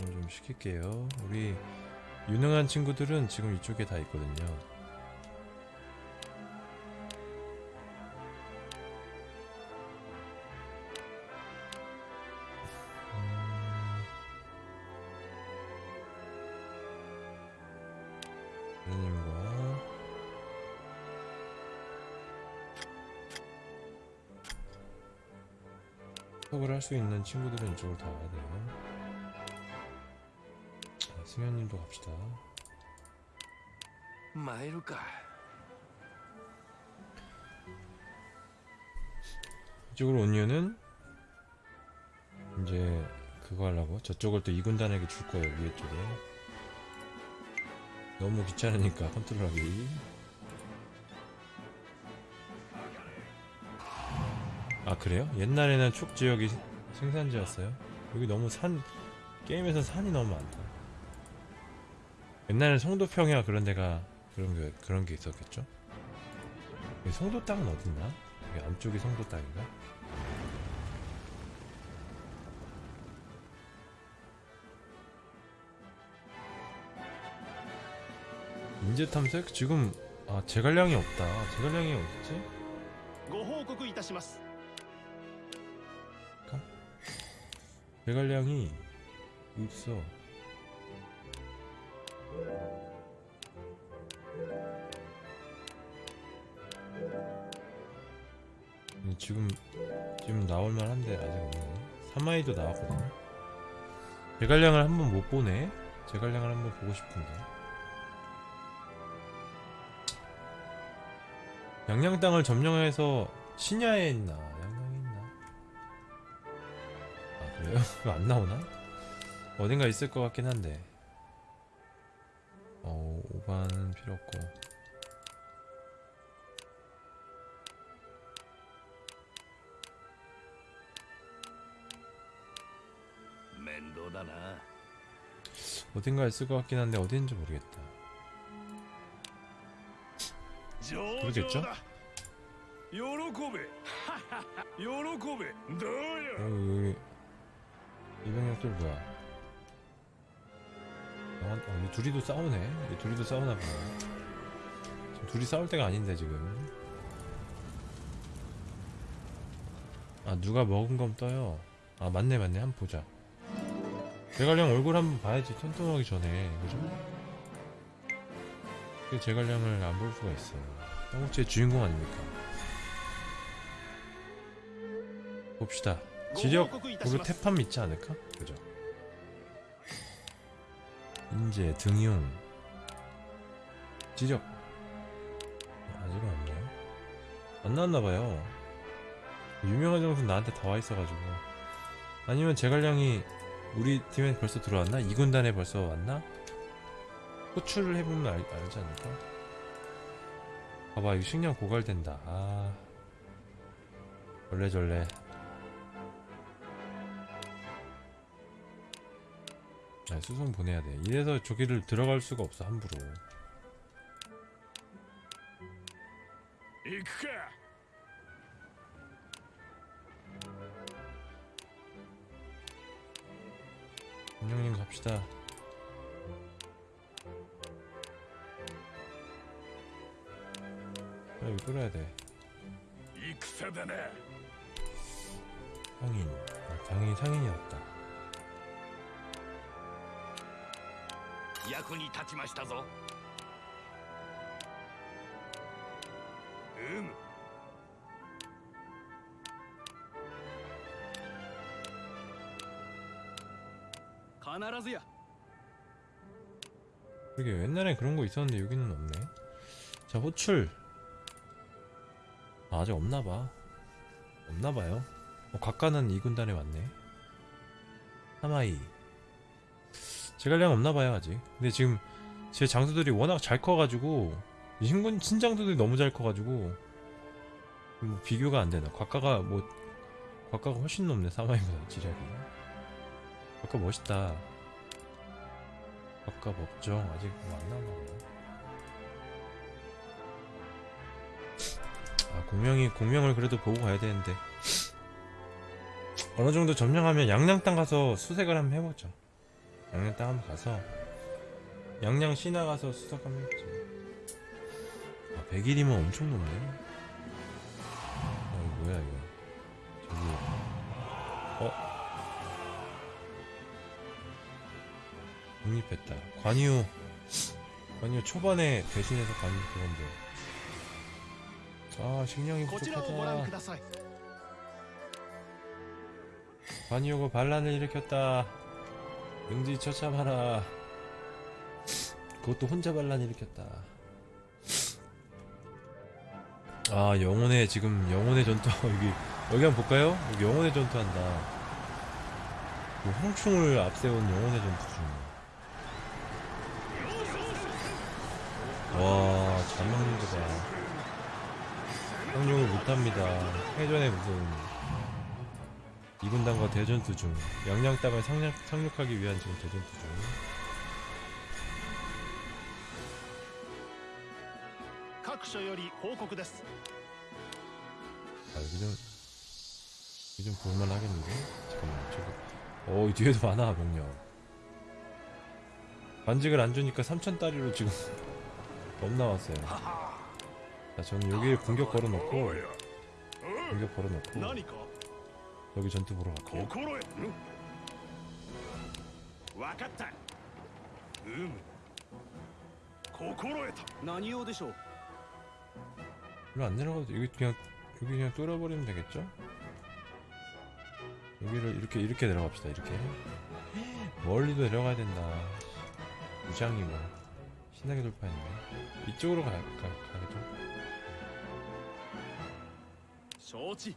좀 시킬게요. 우리 유능한 친구들은 지금 이쪽에 다 있거든요. 음, 뭐. 매님과 협업을 할 수 있는 친구들은 이쪽으로 다 와야 돼요. 자, 승현님도 갑시다. 마일까 이쪽으로 온 이유는 이제 그거 하려고? 저쪽을 또 이군단에게 줄 거예요 위에 쪽에. 너무 귀찮으니까 컨트롤하기 아 그래요? 옛날에는 촉 지역이 생산지였어요 여기 너무 산 게임에서 산이 너무 많다 옛날엔 성도평야 그런 데가 그런 게 그런 게 있었겠죠? 성도 땅은 어딨나? 여기 안쪽이 성도 땅인가? 인재 탐색? 지금 아 제갈량이 없다 제갈량이 어딨지? 제갈량이 없어. 음, 지금 지금 나올만 한데 아직 없네 사마이도 나왔거든요. 제갈량을 한번 못 보네 제갈량을 한번 보고 싶은데 양양 땅을 점령해서 신야에 있나? 양양에 있나? 아 그래요? 안 나오나? 어딘가 있을 것 같긴 한데 어 5반 필요 없고 어딘가 있을 것 같긴 한데 어딘지 모르겠다 그러겠죠? 어, 여기 이병혁 또 뭐야? 어, 어, 둘이도 싸우네. 이 둘이도 싸우나 봐. 지금 둘이 싸울 때가 아닌데 지금. 아 누가 먹은 건 떠요. 아 맞네 맞네 한번 보자. 제갈량 얼굴 한번 봐야지 톤톤하기 전에 그죠? 제갈량을 안 볼 수가 있어요. 어, 삼국지의 주인공 아닙니까? 봅시다. 지력 우리 태판 믿지 않을까? 그죠? 인재 등용 지력 아직은 없네요. 안 나왔나봐요. 유명한 장소는 나한테 다 와있어가지고 아니면 제갈량이 우리 팀에 벌써 들어왔나? 이 군단에 벌써 왔나? 호출을 해보면 알, 알지 않을까? 봐봐 이거 식량 고갈된다. 아. 절레절레. 아, 네, 수송 보내야 돼. 이래서 저기를 들어갈 수가 없어 함부로. 안녕님 갑시다. 나 이거 끌어야 돼. 상인. 아, 당연히 상인이었다. 야군이 다치마시다소. 응. 가나라즈야. 그게 옛날엔 그런 거 있었는데 여기는 없네. 자 호출. 아, 아직 없나봐. 없나봐요. 어, 각가는 이 군단에 왔네. 하마이. 제갈량 없나봐요 아직. 근데 지금 제 장수들이 워낙 잘 커가지고 이 신군 신장수들이 너무 잘 커가지고 뭐 비교가 안 되나. 곽가가 뭐 곽가가 훨씬 높네 사마이보다 지략이. 곽가 멋있다. 곽가 법정 아직 뭐 안 나왔나 보네 아 공명이 공명을 그래도 보고 가야 되는데 어느 정도 점령하면 양양 땅 가서 수색을 한번 해보죠. 양양 땅 한번 가서 양양 시나 가서 수색 한번 해보죠. 아 100일이면 엄청 높네. 아 이거 뭐야 이거 저기 어 독립했다. 관유 관유 초반에 대신해서 관유 그건데. 아 식량이 こちらをご覧く 부족하다. ださい 관이오고 반란을 일으켰다. 응지 처참하라. 그것도 혼자 반란 일으켰다. 아 영혼의 지금 영혼의 전투 여기 여기 한번 볼까요? 여기 영혼의 전투한다. 그 황충을 앞세운 영혼의 전투 중. 와, 잘 먹는 거 봐. 상륙을 못합니다. 해전에 무슨 이분단과 대전투 중 양양 땅을 상륙, 상륙하기 위한 지금 대전투 중 아, 여기 좀, 여기 좀 볼만 하겠는데? 잠깐만, 저기. 어, 이 뒤에도 많아, 명령. 반직을 안 주니까 3천 따리로 지금 넘 나왔어요. 자 저는 여기에 공격 걸어놓고 공격 걸어놓고 여기 전투 보러 갈게요. 이리안 내려가도 여기 그냥 여기 그냥 뚫어버리면 되겠죠? 여기를 이렇게 이렇게 내려갑시다 이렇게. 멀리도 내려가야 된다. 무장이 뭐. 신나게 돌파했네. 이쪽으로 가, 가, 가겠죠? 承知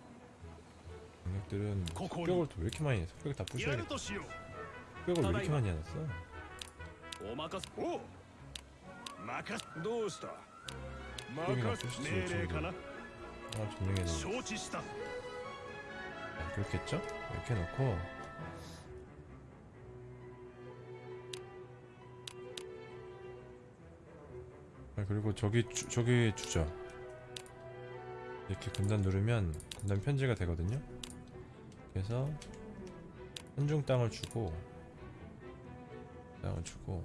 강력들은 흑벽을 또왜 이렇게 많이 해? 흑벽 다 부셔야겠다. 흑벽을 왜 이렇게 많이 해놨어? 오마카스. 오! 마카스. 도스타. 마카스. 메레카나? 아 점령해 놓고 아, 그렇겠죠? 이렇게 놓고. 아 그리고 저기 주, 저기 주자 이렇게 군단 누르면 군단 편지가 되거든요. 그래서 한중 땅을 주고 땅을 주고.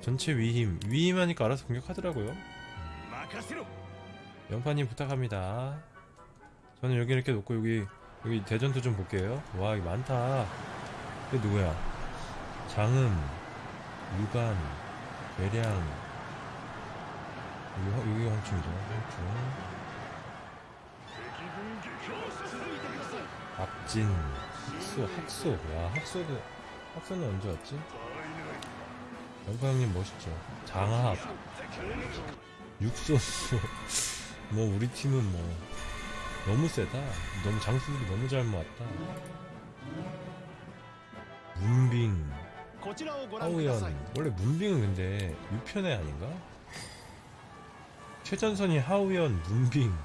전체 위임 위임하니까 알아서 공격하더라고요. 연파님 부탁합니다. 저는 여기 이렇게 놓고 여기 여기 대전투 좀 볼게요. 와 이게 많다. 이게 누구야? 장음 유관 외량 이게 황충이죠. 황충 앞진 학수 학수. 야 학수도 학수는 언제 왔지? 연파 형님 멋있죠. 장학. 육소수. 뭐 우리 팀은 뭐 너무 세다. 너무 장수들이 너무 잘 모았다. 문빙. 하우연. 원래 문빙은 근데 6편에 아닌가? 최전선이 하우연, 문빙,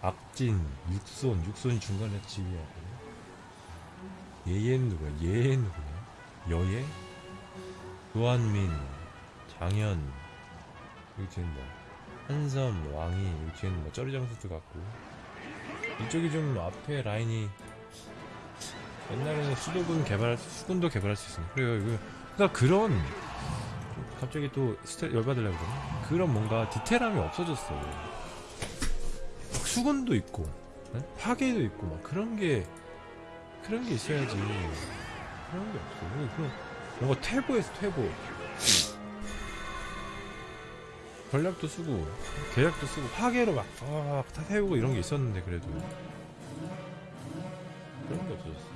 앞진, 육손, 육손이 중간에 지휘하고. 얘얘는 누구야? 얘는 누구야? 여예? 조한민, 장현, 여기 뒤에는 뭐, 한섬, 왕이, 여기 뒤에는 뭐, 쩌리장수도 같고. 이쪽이 좀 앞에 라인이 옛날에는 수도군 개발할 수, 수군도 개발할 수 있습니다. 그래요, 이거. 그러니까 그런, 좀 갑자기 또 스텔 열받으려고 그러네 그런 뭔가 디테일함이 없어졌어 막 수건도 있고 네? 파괴도 있고 막 그런 게 그런 게 있어야지. 그런 게 없어. 그런 뭔가 퇴보에서 퇴보. 전략도 쓰고 계략도 쓰고 파괴로 막, 아, 다 세우고 이런 게 있었는데 그래도. 그런 게 없어졌어.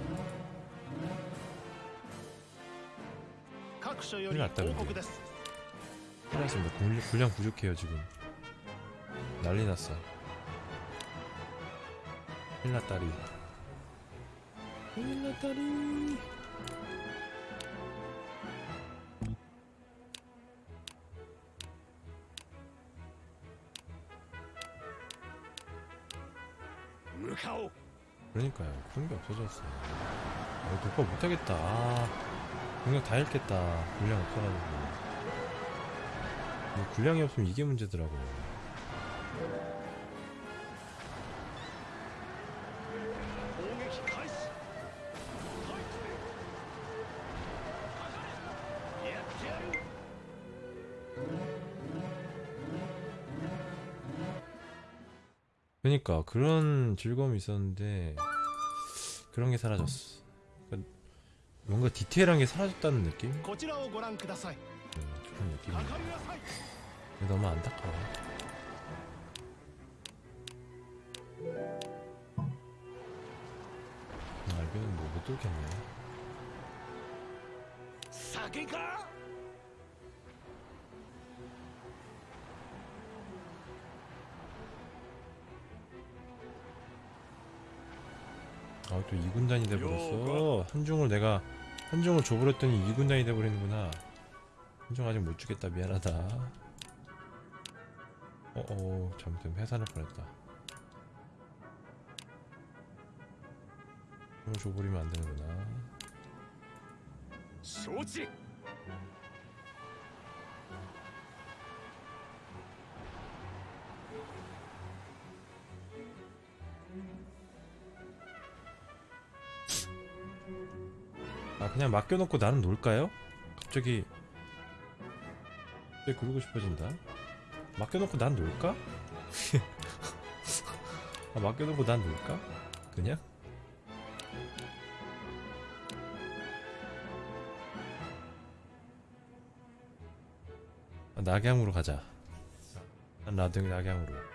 큰일 났다 근데. 큰일났습니다. 분량 부족해요 지금. 난리났어. 큰일났다리. 큰일났다리. 그러니까요. 그런 게 없어졌어 아, 어, 독파 못하겠다. 아, 공격 다 잃겠다. 분량 없어가지고. 뭐 분량이 없으면 이게 문제더라고요 그러니까 그런 즐거움이 있었는데 그런 게 사라졌어 그러니까 뭔가 디테일한 게 사라졌다는 느낌? 음, 그런 느낌. 너무 안타까워. 아, 알비는 뭐못 뚫겠네. 酒か 아, 또 2군단이 돼버렸어. 한중을 내가, 한중을 줘버렸더니 2군단이 돼버리는구나. 한중 아직 못 주겠다. 미안하다. 어어, 잘못되면 해산할 뻔했다. 한중 줘버리면 안 되는구나. 承知 아, 그냥 맡겨놓고 나는 놀까요? 갑자기, 왜 그러고 싶어진다? 맡겨놓고 난 놀까? 아, 맡겨놓고 난 놀까? 그냥? 아, 낙양으로 가자. 난 나등 낙양으로.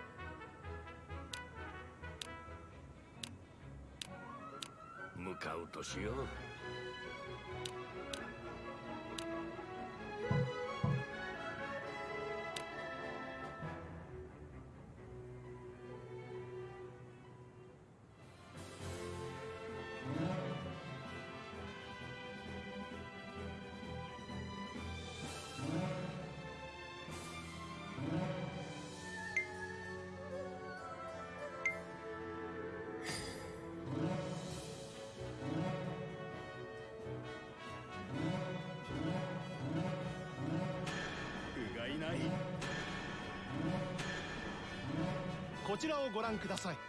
をご覧ください。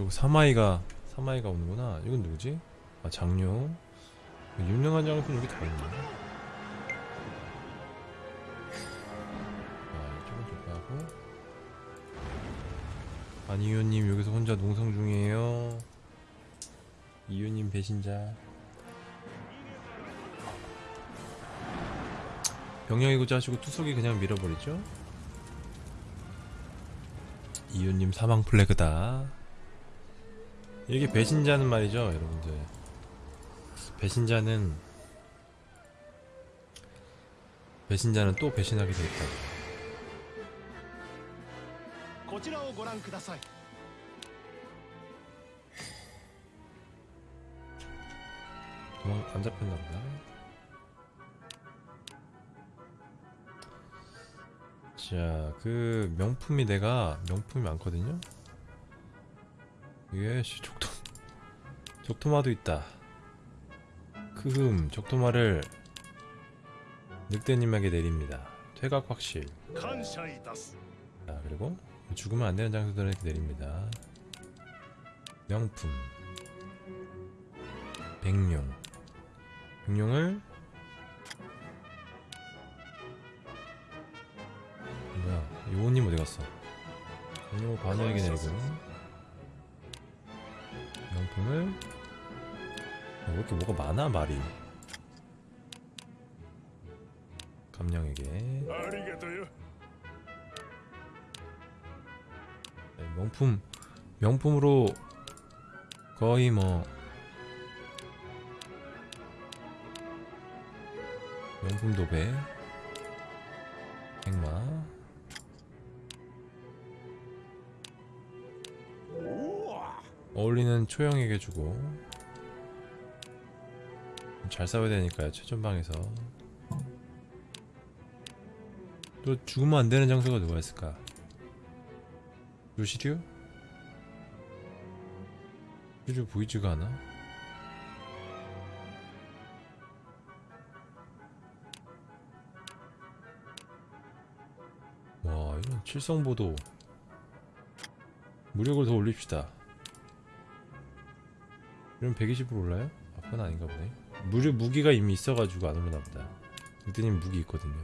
와 이쪽 사마이가 사마이가 오는구나. 이건 누구지? 아 장룡. 유명한 장소는 여기 다 있네. 아 이쪽은 좋고하고. 안이효님 여기서 혼자 농성 중이에요. 이효님 배신자. 병영이고자 하시고 투석이 그냥 밀어버리죠? 이효님 사망 플래그다. 이게 배신자는 말이죠 여러분들. 배신자는 배신자는 또 배신하게 되있다 도망 안 잡혔나 보다. 자그 명품이 내가 명품이 많거든요? 이게 씨 적토 적토마도 있다. 크흠 적토마를 늑대님에게 내립니다. 퇴각 확실. 자 그리고 죽으면 안되는 장소들에게 내립니다. 명품. 백룡. 백룡을 뭐야 요원님 어디갔어? 백룡을 관우에게 내리고. 부분을. 왜 이렇게 뭐가 많아 말이. 감령에게. 네, 명품. 명품으로 거의 뭐. 명품 도배. 백마. 어울리는 초영에게 주고 잘 싸워야 되니까요 최전방에서 또 죽으면 안 되는 장소가 누가 있을까 요시류? 요시류 보이지가 않아? 와 이런 칠성보도 무력을 더 올립시다 이러면 120으로 올라요? 아 그건 아닌가 보네. 무력 무기가 이미 있어가지고 안 올라나 보다. 늑대님 무기 있거든요